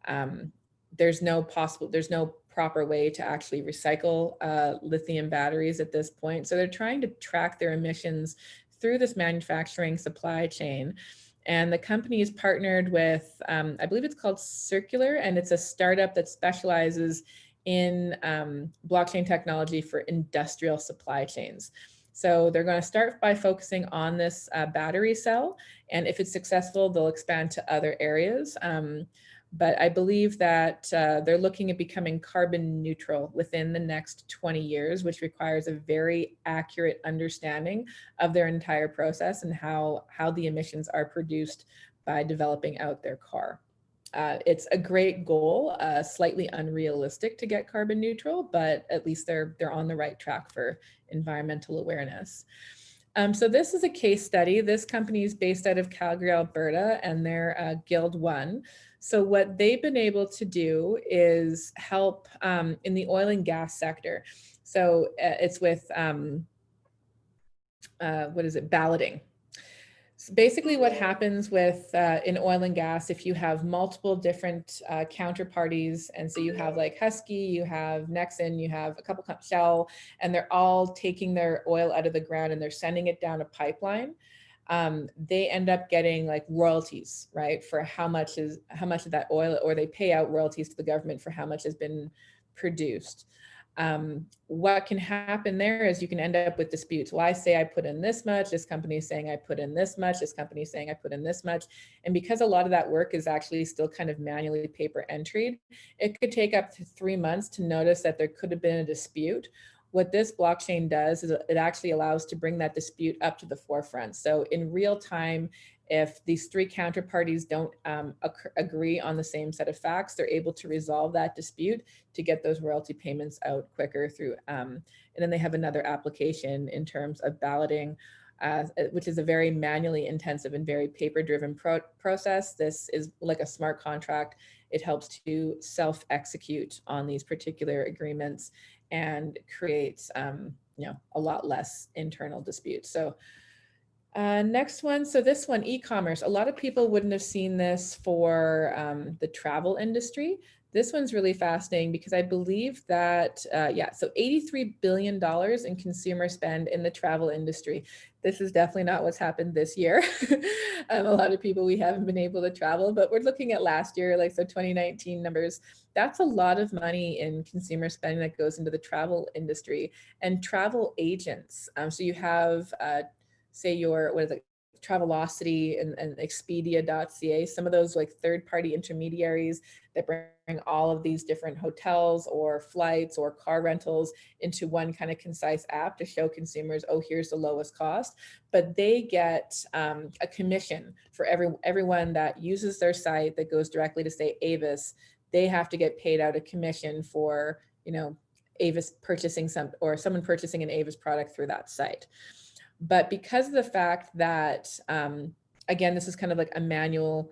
Um, there's no possible, there's no proper way to actually recycle uh, lithium batteries at this point. So they're trying to track their emissions through this manufacturing supply chain. And the company is partnered with, um, I believe it's called Circulor, and it's a startup that specializes in um, blockchain technology for industrial supply chains. So they're going to start by focusing on this uh, battery cell. And if it's successful, they'll expand to other areas. Um, but I believe that uh, they're looking at becoming carbon neutral within the next 20 years, which requires a very accurate understanding of their entire process and how, how the emissions are produced by developing out their car. Uh, it's a great goal, uh, slightly unrealistic to get carbon neutral, but at least they're, they're on the right track for environmental awareness. Um, so this is a case study. This company is based out of Calgary, Alberta, and they're uh, Guild One. So what they've been able to do is help um, in the oil and gas sector. So uh, it's with, um, uh, what is it, balloting. So basically what happens with uh, in oil and gas, if you have multiple different uh, counterparties, and so you have like Husky, you have Nexen, you have a couple of Shell, and they're all taking their oil out of the ground and they're sending it down a pipeline um, they end up getting like royalties, right? For how much is how much of that oil, or they pay out royalties to the government for how much has been produced. Um, what can happen there is you can end up with disputes. Well, I say I put in this much, this company is saying I put in this much, this company is saying I put in this much. And because a lot of that work is actually still kind of manually paper entered, it could take up to three months to notice that there could have been a dispute what this blockchain does is it actually allows to bring that dispute up to the forefront. So in real time, if these three counterparties don't um, agree on the same set of facts, they're able to resolve that dispute to get those royalty payments out quicker through. Um, and then they have another application in terms of balloting, uh, which is a very manually intensive and very paper-driven pro process. This is like a smart contract. It helps to self-execute on these particular agreements and creates um, you know a lot less internal disputes. So uh, next one, so this one, e-commerce. A lot of people wouldn't have seen this for um, the travel industry. This one's really fascinating because I believe that, uh, yeah, so $83 billion in consumer spend in the travel industry. This is definitely not what's happened this year. um, a lot of people, we haven't been able to travel, but we're looking at last year, like so 2019 numbers. That's a lot of money in consumer spending that goes into the travel industry and travel agents. Um, so you have, uh, say your, what is it, Travelocity and, and Expedia.ca, some of those like third-party intermediaries that bring all of these different hotels or flights or car rentals into one kind of concise app to show consumers, oh, here's the lowest cost. But they get um, a commission for every everyone that uses their site that goes directly to say Avis. They have to get paid out a commission for, you know, Avis purchasing some or someone purchasing an Avis product through that site. But because of the fact that, um, again, this is kind of like a manual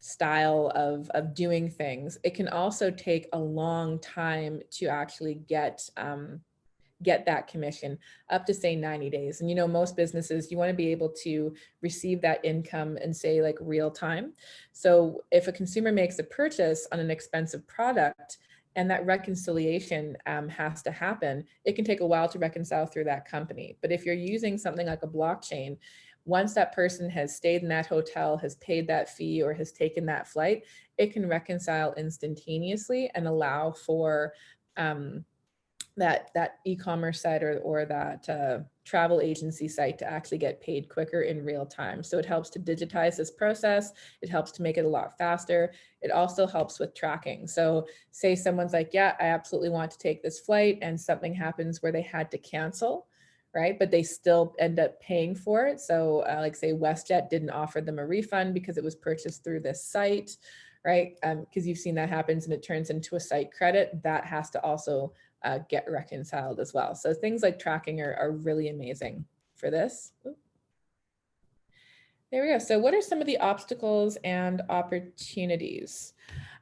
style of, of doing things, it can also take a long time to actually get um, get that commission up to say 90 days. And you know, most businesses, you wanna be able to receive that income and say like real time. So if a consumer makes a purchase on an expensive product, and that reconciliation um, has to happen, it can take a while to reconcile through that company. But if you're using something like a blockchain, once that person has stayed in that hotel, has paid that fee or has taken that flight, it can reconcile instantaneously and allow for um, that that e-commerce site or, or that uh, travel agency site to actually get paid quicker in real time. So it helps to digitize this process. It helps to make it a lot faster. It also helps with tracking. So say someone's like, yeah, I absolutely want to take this flight and something happens where they had to cancel, right? But they still end up paying for it. So uh, like say WestJet didn't offer them a refund because it was purchased through this site, right? Because um, you've seen that happens and it turns into a site credit. That has to also uh, get reconciled as well. So things like tracking are, are really amazing for this. There we go. So what are some of the obstacles and opportunities?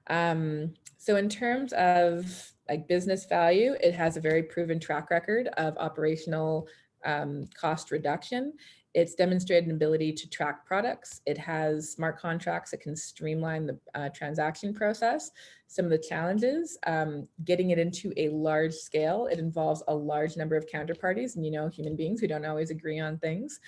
Um, so in terms of like business value, it has a very proven track record of operational um, cost reduction. It's demonstrated an ability to track products. It has smart contracts that can streamline the uh, transaction process. Some of the challenges, um, getting it into a large scale, it involves a large number of counterparties and you know, human beings who don't always agree on things.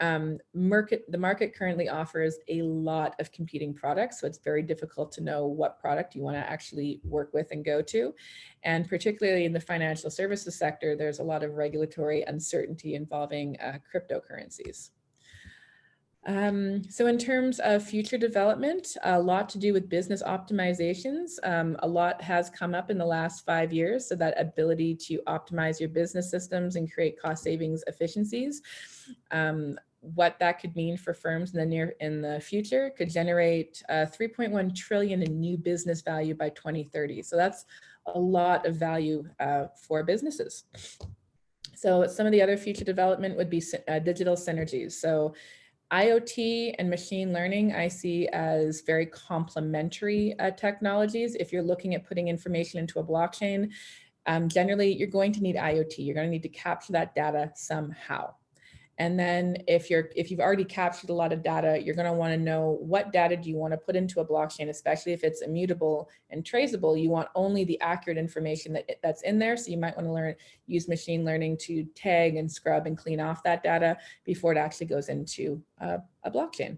Um, market, the market currently offers a lot of competing products, so it's very difficult to know what product you want to actually work with and go to. And particularly in the financial services sector, there's a lot of regulatory uncertainty involving uh, cryptocurrencies. Um, so in terms of future development, a lot to do with business optimizations. Um, a lot has come up in the last five years. So that ability to optimize your business systems and create cost savings efficiencies. Um, what that could mean for firms in the near in the future could generate uh, 3.1 trillion in new business value by 2030. So that's a lot of value uh, for businesses. So some of the other future development would be uh, digital synergies. So IoT and machine learning I see as very complementary uh, technologies. If you're looking at putting information into a blockchain, um, generally you're going to need IoT. You're going to need to capture that data somehow. And then if you're if you've already captured a lot of data, you're going to want to know what data do you want to put into a blockchain, especially if it's immutable and traceable. You want only the accurate information that that's in there. So you might want to learn use machine learning to tag and scrub and clean off that data before it actually goes into a, a blockchain.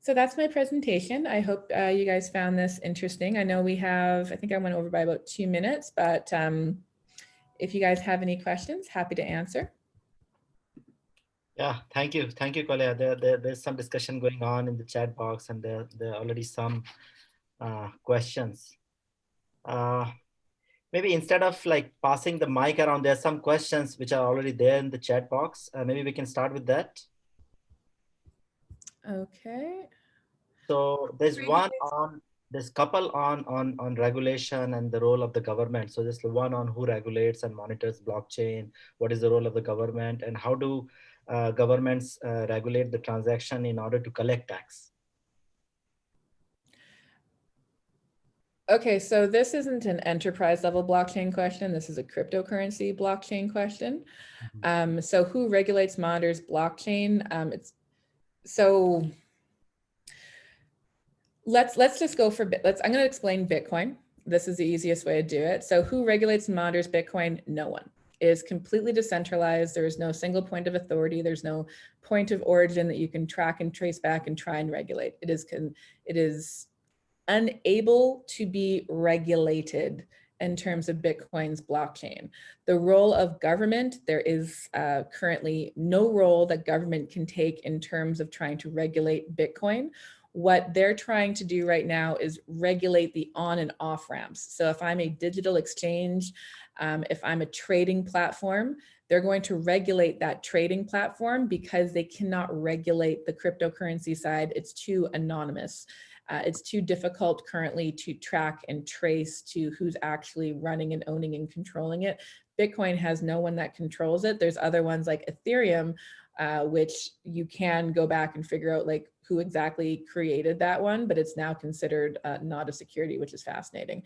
So that's my presentation. I hope uh, you guys found this interesting. I know we have, I think I went over by about two minutes, but um, if you guys have any questions, happy to answer. Yeah, thank you. Thank you, Kolya. There, there, there's some discussion going on in the chat box and there, there are already some uh, questions. Uh, maybe instead of like passing the mic around, there's some questions which are already there in the chat box. Uh, maybe we can start with that. Okay. So there's one on, there's couple on, on, on regulation and the role of the government. So there's the one on who regulates and monitors blockchain, what is the role of the government and how do uh, governments uh, regulate the transaction in order to collect tax. Okay, so this isn't an enterprise level blockchain question. This is a cryptocurrency blockchain question. Mm -hmm. um, so who regulates, monitors blockchain? Um, it's so let's let's just go for bit. let's. I'm going to explain Bitcoin. This is the easiest way to do it. So who regulates and monitors Bitcoin? No one is completely decentralized. There is no single point of authority. There's no point of origin that you can track and trace back and try and regulate. It is, can, it is unable to be regulated in terms of Bitcoin's blockchain. The role of government, there is uh, currently no role that government can take in terms of trying to regulate Bitcoin. What they're trying to do right now is regulate the on and off ramps. So if I'm a digital exchange, um, if I'm a trading platform, they're going to regulate that trading platform because they cannot regulate the cryptocurrency side. It's too anonymous. Uh, it's too difficult currently to track and trace to who's actually running and owning and controlling it. Bitcoin has no one that controls it. There's other ones like Ethereum, uh, which you can go back and figure out like who exactly created that one, but it's now considered uh, not a security, which is fascinating.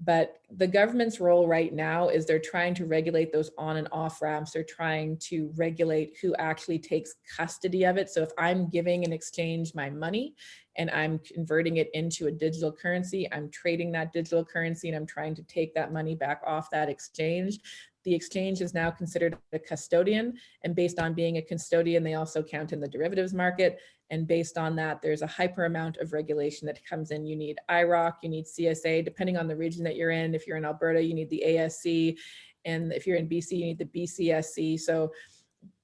But the government's role right now is they're trying to regulate those on and off ramps. They're trying to regulate who actually takes custody of it. So if I'm giving an exchange my money and I'm converting it into a digital currency, I'm trading that digital currency and I'm trying to take that money back off that exchange. The exchange is now considered a custodian and based on being a custodian, they also count in the derivatives market. And based on that, there's a hyper amount of regulation that comes in. You need IIROC, you need CSA, depending on the region that you're in. If you're in Alberta, you need the ASC. And if you're in BC, you need the BCSC. So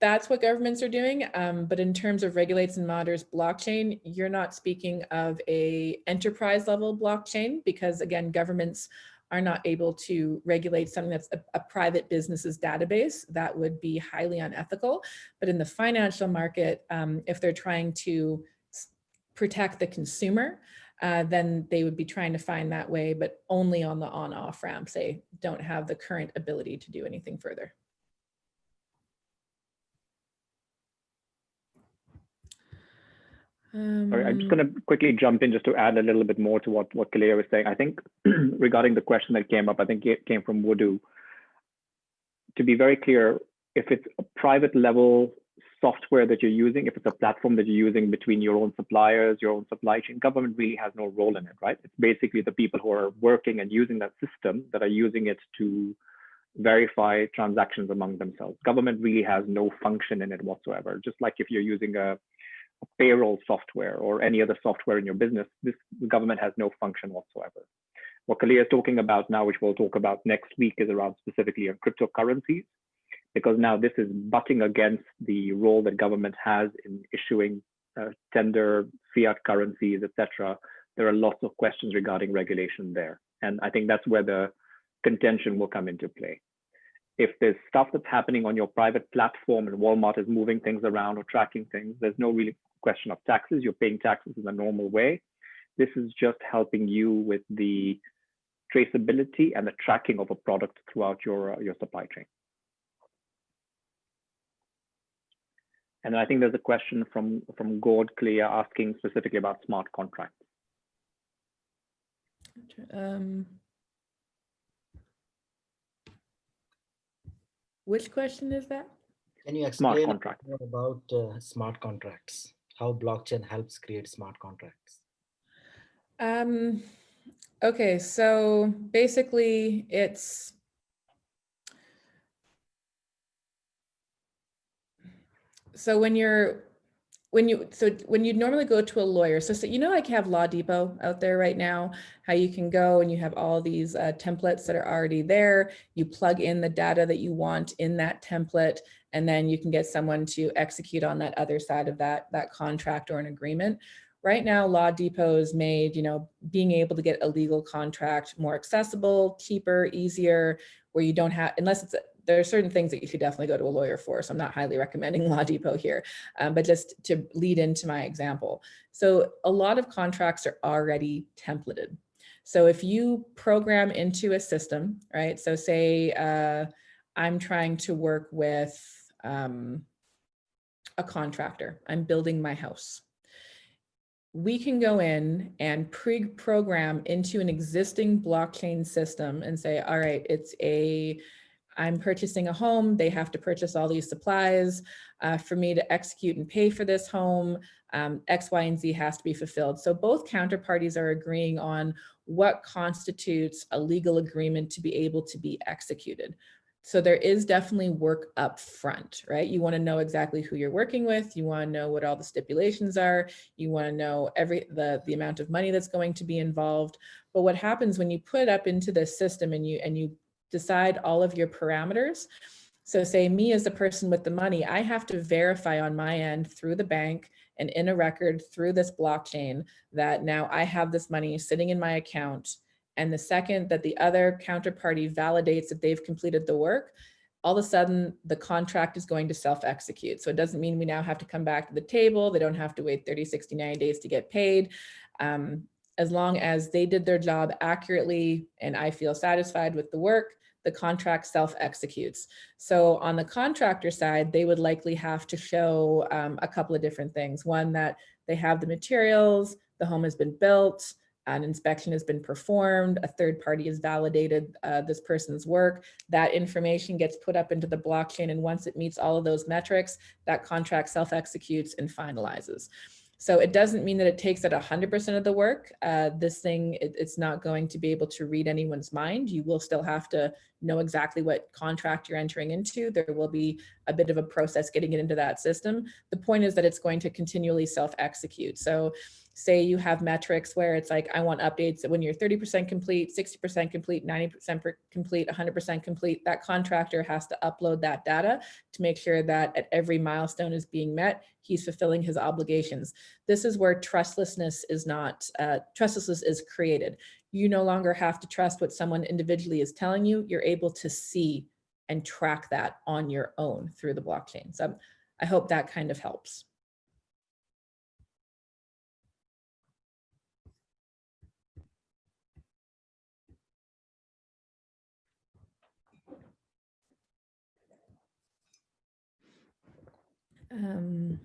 that's what governments are doing. Um, but in terms of regulates and monitors blockchain, you're not speaking of a enterprise level blockchain because again, governments are not able to regulate something that's a, a, private business's database. That would be highly unethical. But in the financial market, um, if they're trying to protect the consumer, uh, then they would be trying to find that way, but only on the on-off ramps. They don't have the current ability to do anything further. Sorry, I'm just um, going to quickly jump in just to add a little bit more to what, what Kalia was saying. I think regarding the question that came up, I think it came from Wudu. To be very clear, if it's a private level software that you're using, if it's a platform that you're using between your own suppliers, your own supply chain, government really has no role in it, right? It's basically the people who are working and using that system that are using it to verify transactions among themselves. Government really has no function in it whatsoever. Just like if you're using a payroll software or any other software in your business, this government has no function whatsoever. What Kalia is talking about now, which we'll talk about next week, is around specifically on cryptocurrencies, because now this is butting against the role that government has in issuing uh, tender fiat currencies, etc. There are lots of questions regarding regulation there. And I think that's where the contention will come into play. If there's stuff that's happening on your private platform and Walmart is moving things around or tracking things, there's no really question of taxes. You're paying taxes in the normal way. This is just helping you with the traceability and the tracking of a product throughout your, uh, your supply chain. And I think there's a question from, from Gord Clear asking specifically about smart contracts. Um, which question is that? Can you explain more about uh, smart contracts? how blockchain helps create smart contracts? Um, okay, so basically it's so when you're when you so when you'd normally go to a lawyer so, so you know like have law depot out there right now how you can go and you have all these uh, templates that are already there. You plug in the data that you want in that template and then you can get someone to execute on that other side of that that contract or an agreement. Right now law depot has made you know being able to get a legal contract more accessible cheaper easier where you don't have unless it's there are certain things that you should definitely go to a lawyer for. So I'm not highly recommending Law Depot here, um, but just to lead into my example. So a lot of contracts are already templated. So if you program into a system, right? So say uh, I'm trying to work with um, a contractor, I'm building my house. We can go in and pre-program into an existing blockchain system and say, all right, it's a I'm purchasing a home, they have to purchase all these supplies. Uh, for me to execute and pay for this home, um, X, Y, and Z has to be fulfilled. So both counterparties are agreeing on what constitutes a legal agreement to be able to be executed. So there is definitely work up front, right? You wanna know exactly who you're working with. You wanna know what all the stipulations are. You wanna know every the, the amount of money that's going to be involved. But what happens when you put up into this system and you, and you decide all of your parameters. So say me as the person with the money, I have to verify on my end through the bank and in a record through this blockchain that now I have this money sitting in my account. And the second that the other counterparty validates that they've completed the work, all of a sudden the contract is going to self-execute. So it doesn't mean we now have to come back to the table. They don't have to wait 30, 60, 90 days to get paid. Um, as long as they did their job accurately and I feel satisfied with the work, the contract self-executes. So on the contractor side, they would likely have to show um, a couple of different things. One, that they have the materials, the home has been built, an inspection has been performed, a third party has validated uh, this person's work. That information gets put up into the blockchain and once it meets all of those metrics, that contract self-executes and finalizes. So it doesn't mean that it takes at 100% of the work. Uh, this thing, it, it's not going to be able to read anyone's mind. You will still have to know exactly what contract you're entering into. There will be a bit of a process getting it into that system. The point is that it's going to continually self-execute. So say you have metrics where it's like, I want updates when you're 30% complete, 60% complete, 90% complete, 100% complete, that contractor has to upload that data to make sure that at every milestone is being met, he's fulfilling his obligations. This is where trustlessness is not, uh, trustlessness is created. You no longer have to trust what someone individually is telling you. You're able to see and track that on your own through the blockchain. So I hope that kind of helps. Um,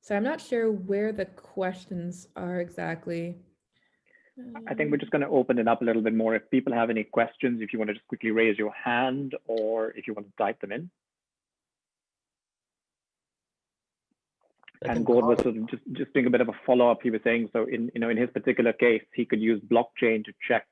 so I'm not sure where the questions are exactly. I think we're just going to open it up a little bit more. If people have any questions, if you want to just quickly raise your hand or if you want to type them in. and Gord was sort of just, just doing a bit of a follow-up. He was saying, so in, you know, in his particular case, he could use blockchain to check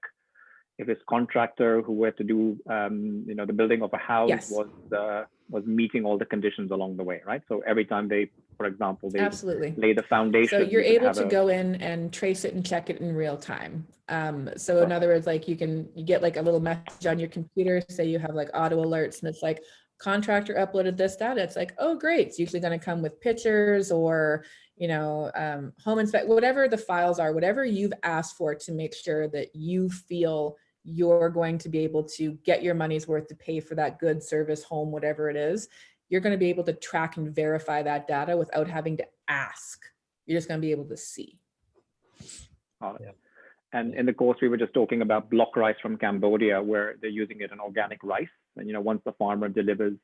if his contractor who were to do um, you know the building of a house yes. was uh, was meeting all the conditions along the way right? So every time they for example they absolutely. lay the foundation so you're you able to a... go in and trace it and check it in real time. Um, so in other words like you can you get like a little message on your computer say you have like auto alerts and it's like contractor uploaded this data. It's like oh great it's usually going to come with pictures or you know um, home inspect whatever the files are whatever you've asked for to make sure that you feel you're going to be able to get your money's worth to pay for that good service home, whatever it is, you're going to be able to track and verify that data without having to ask. You're just going to be able to see. Oh, yeah. And in the course, we were just talking about block rice from Cambodia, where they're using it in organic rice. And, you know, once the farmer delivers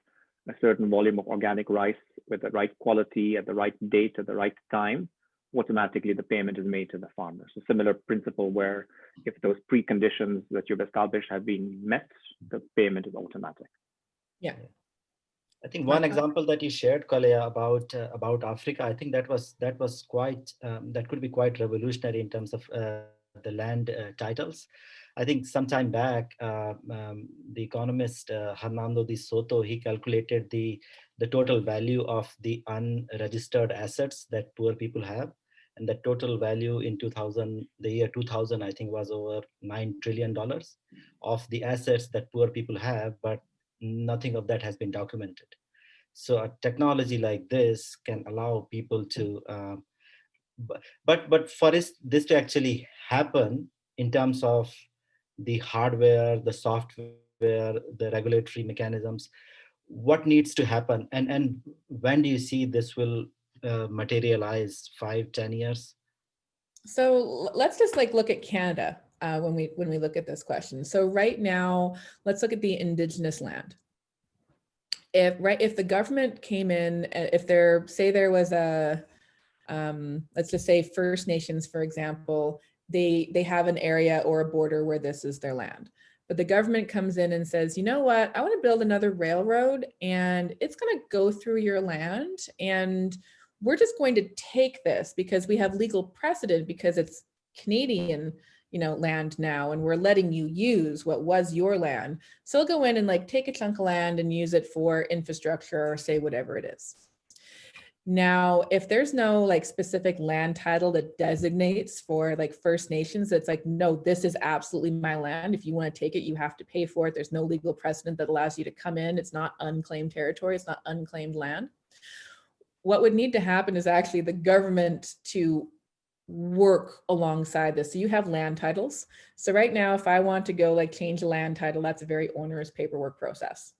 a certain volume of organic rice with the right quality at the right date at the right time, automatically the payment is made to the farmer. So similar principle where if those preconditions that you've established have been met, the payment is automatic. Yeah. I think one example that you shared, Kalea, about uh, about Africa, I think that was that was quite um, that could be quite revolutionary in terms of uh, the land uh, titles. I think some time back, uh, um, the economist uh, Hernando de Soto he calculated the the total value of the unregistered assets that poor people have, and the total value in 2000 the year 2000 i think was over 9 trillion dollars of the assets that poor people have but nothing of that has been documented. So a technology like this can allow people to uh, but but for this this to actually happen in terms of the hardware the software the regulatory mechanisms what needs to happen? And and when do you see this will uh, materialize five, ten years? So let's just like look at Canada uh, when we when we look at this question. So right now, let's look at the indigenous land. If right, if the government came in, uh, if there say there was a, um, let's just say First Nations, for example, they they have an area or a border where this is their land. But the government comes in and says, you know what, I want to build another railroad and it's going to go through your land and we're just going to take this because we have legal precedent because it's Canadian you know, land now, and we're letting you use what was your land. So we will go in and like take a chunk of land and use it for infrastructure or say whatever it is. Now, if there's no like specific land title that designates for like First Nations, it's like, no, this is absolutely my land. If you want to take it, you have to pay for it. There's no legal precedent that allows you to come in. It's not unclaimed territory. It's not unclaimed land what would need to happen is actually the government to work alongside this. So you have land titles. So right now, if I want to go like change a land title, that's a very onerous paperwork process.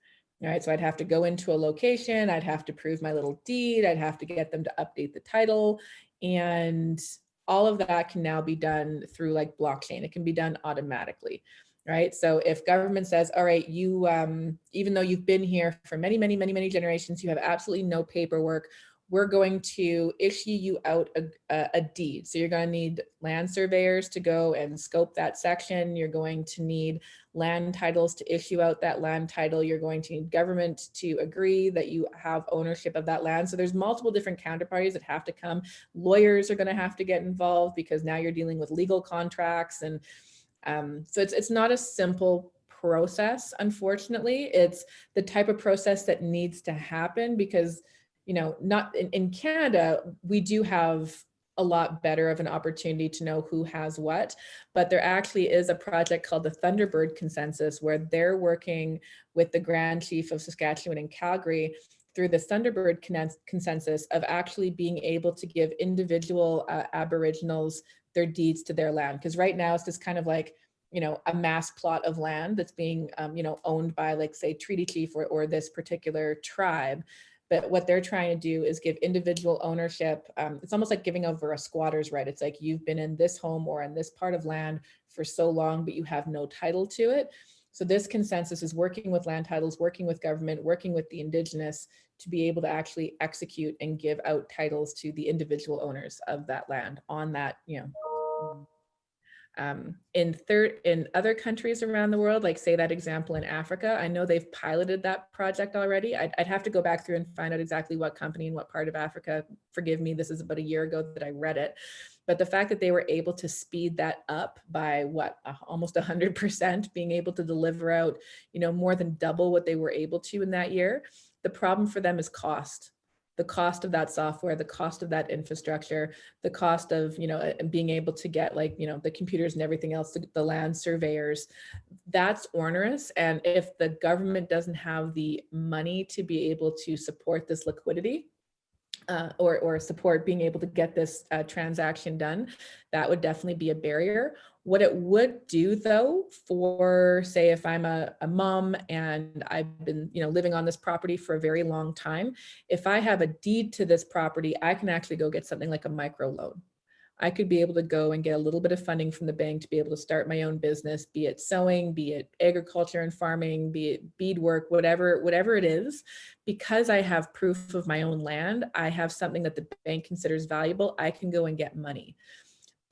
All right, so I'd have to go into a location, I'd have to prove my little deed, I'd have to get them to update the title, and all of that can now be done through like blockchain. It can be done automatically right? So if government says, all right, you, um, even though you've been here for many, many, many, many generations, you have absolutely no paperwork, we're going to issue you out a, a, a, deed. So you're going to need land surveyors to go and scope that section. You're going to need land titles to issue out that land title. You're going to need government to agree that you have ownership of that land. So there's multiple different counterparties that have to come. Lawyers are going to have to get involved because now you're dealing with legal contracts. And um, so it's, it's not a simple process, unfortunately. It's the type of process that needs to happen because, you know, not in, in Canada, we do have a lot better of an opportunity to know who has what, but there actually is a project called the Thunderbird Consensus where they're working with the Grand Chief of Saskatchewan and Calgary through the Thunderbird consensus of actually being able to give individual uh, Aboriginals their deeds to their land. Because right now it's just kind of like, you know, a mass plot of land that's being, um, you know, owned by like say treaty chief or, or this particular tribe. But what they're trying to do is give individual ownership. Um, it's almost like giving over a squatter's right. It's like you've been in this home or in this part of land for so long, but you have no title to it. So this consensus is working with land titles, working with government, working with the indigenous to be able to actually execute and give out titles to the individual owners of that land on that, you know, um, in third in other countries around the world, like say that example in Africa, I know they've piloted that project already. I'd, I'd, have to go back through and find out exactly what company and what part of Africa. Forgive me, this is about a year ago that I read it. But the fact that they were able to speed that up by what, almost 100%, being able to deliver out, you know, more than double what they were able to in that year. The problem for them is cost the cost of that software, the cost of that infrastructure, the cost of, you know, being able to get like, you know, the computers and everything else, the, the land surveyors, that's onerous. And if the government doesn't have the money to be able to support this liquidity, uh, or, or support being able to get this uh, transaction done, that would definitely be a barrier. What it would do though, for say if I'm a, a mom and I've been you know living on this property for a very long time, if I have a deed to this property, I can actually go get something like a micro loan. I could be able to go and get a little bit of funding from the bank to be able to start my own business, be it sewing, be it agriculture and farming, be it beadwork, whatever, whatever it is, because I have proof of my own land, I have something that the bank considers valuable, I can go and get money.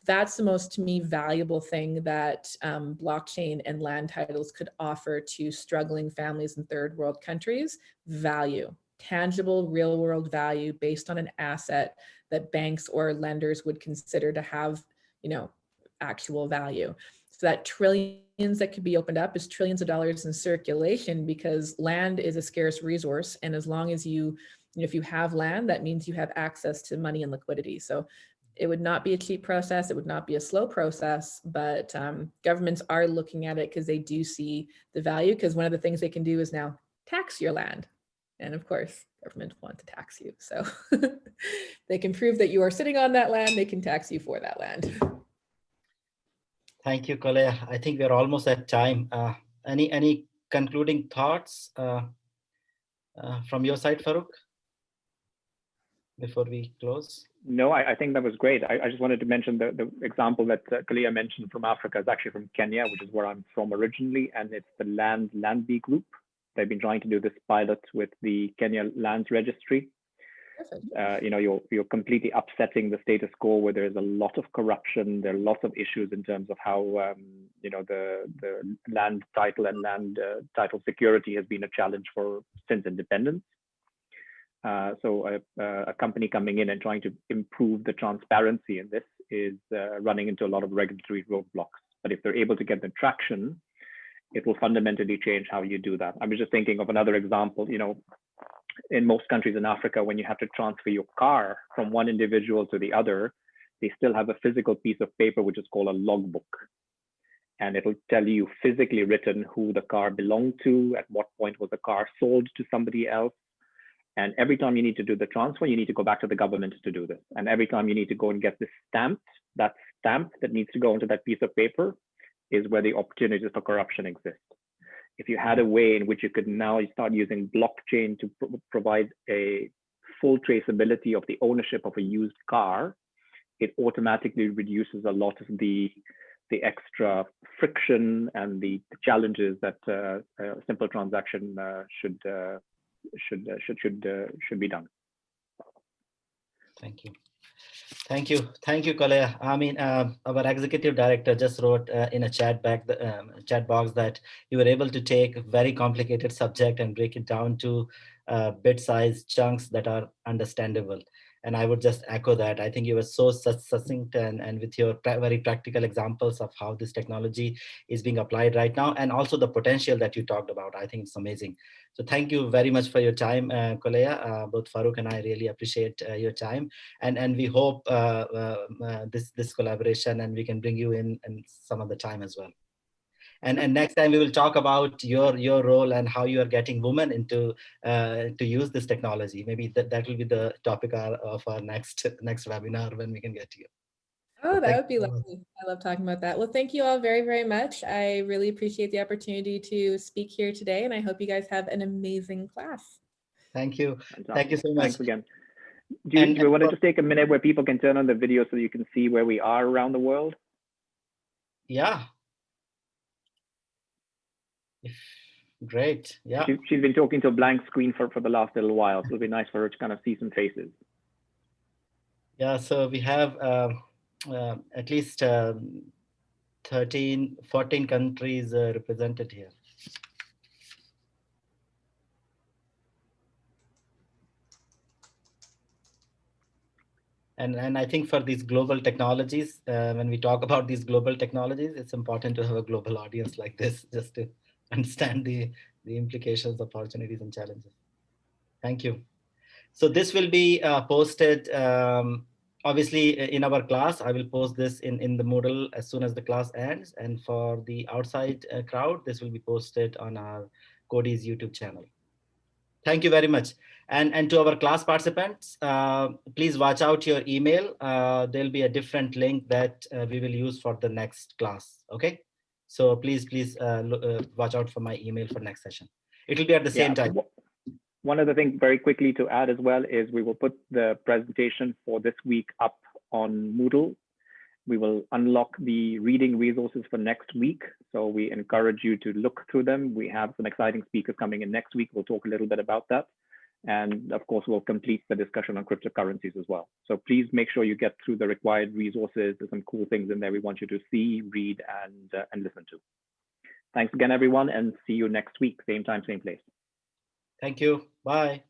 That's the most, to me, valuable thing that um, blockchain and land titles could offer to struggling families in third world countries, value, tangible real world value based on an asset that banks or lenders would consider to have, you know, actual value. So that trillions that could be opened up is trillions of dollars in circulation because land is a scarce resource. And as long as you, you know, if you have land, that means you have access to money and liquidity. So it would not be a cheap process. It would not be a slow process, but um, governments are looking at it because they do see the value because one of the things they can do is now tax your land. And of course, government want to tax you. So they can prove that you are sitting on that land, they can tax you for that land. Thank you, Colette. I think we're almost at time. Uh, any any concluding thoughts uh, uh, from your side, Farouk, before we close? No, I, I think that was great. I, I, just wanted to mention the, the example that uh, Kalia mentioned from Africa is actually from Kenya, which is where I'm from originally, and it's the Land LayBy Group. They've been trying to do this pilot with the Kenya Lands Registry. Uh, you know, you're you're completely upsetting the status quo where there's a lot of corruption. There are lots of issues in terms of how um, you know the the land title and land uh, title security has been a challenge for since independence. Uh, so a, a, company coming in and trying to improve the transparency in this is uh, running into a lot of regulatory roadblocks. But if they're able to get the traction, it will fundamentally change how you do that. I was just thinking of another example, you know, in most countries in Africa, when you have to transfer your car from one individual to the other, they still have a physical piece of paper, which is called a logbook. And it'll tell you physically written who the car belonged to, at what point was the car sold to somebody else. And every time you need to do the transfer, you need to go back to the government to do this. And every time you need to go and get this stamped, that stamp that needs to go into that piece of paper is where the opportunities for corruption exist. If you had a way in which you could now start using blockchain to provide a full traceability of the ownership of a used car, it automatically reduces a lot of the the extra friction and the, challenges that uh, a simple transaction uh, should uh, should uh, should should uh, should be done. Thank you. Thank you. Thank you, Kale. I mean, uh, our executive director just wrote uh, in a chat back the um, chat box that you were able to take a very complicated subject and break it down to uh, bit-sized chunks that are understandable. And I would just echo that. I think you were so succinct and, and with your very practical examples of how this technology is being applied right now, and also the potential that you talked about. I think it's amazing. So thank you very much for your time, uh, Kolea. Uh, both Farouk and I really appreciate uh, your time, and and we hope uh, uh, uh, this this collaboration and we can bring you in in some other time as well. And and next time we will talk about your your role and how you are getting women into uh, to use this technology. Maybe that that will be the topic of our next next webinar when we can get to you. Oh, that would be lovely. I love talking about that. Well, thank you all very, very much. I really appreciate the opportunity to speak here today, and I hope you guys have an amazing class. Thank you. Thank you so much. Thanks again. Do you, and, do you want to just take a minute where people can turn on the video so you can see where we are around the world? Yeah. Great. Yeah. She, has been talking to a blank screen for, for the last little while, so it'll be nice for her to kind of see some faces. Yeah, so we have uh, uh, at least um, 13, 14 countries uh, represented here. And, and I think for these global technologies, uh, when we talk about these global technologies, it's important to have a global audience like this just to understand the, the implications, opportunities, and challenges. Thank you. So this will be uh, posted um, obviously in our class, I will post this in, in the Moodle as soon as the class ends. And for the outside uh, crowd, this will be posted on our Coady's YouTube channel. Thank you very much. And, and to our class participants, uh, please watch out your email. Uh, there'll be a different link that uh, we will use for the next class. Okay. So please, please uh, uh, watch out for my email for next session. It will be at the same yeah. time. One other thing very quickly to add as well is we will put the presentation for this week up on Moodle. We will unlock the reading resources for next week. So we encourage you to look through them. We have some exciting speakers coming in next week. We'll talk a little bit about that. And of course, we'll complete the discussion on cryptocurrencies as well. So please make sure you get through the required resources. There's some cool things in there we want you to see, read, and, uh, and listen to. Thanks again, everyone, and see you next week, same time, same place. Thank you. Bye.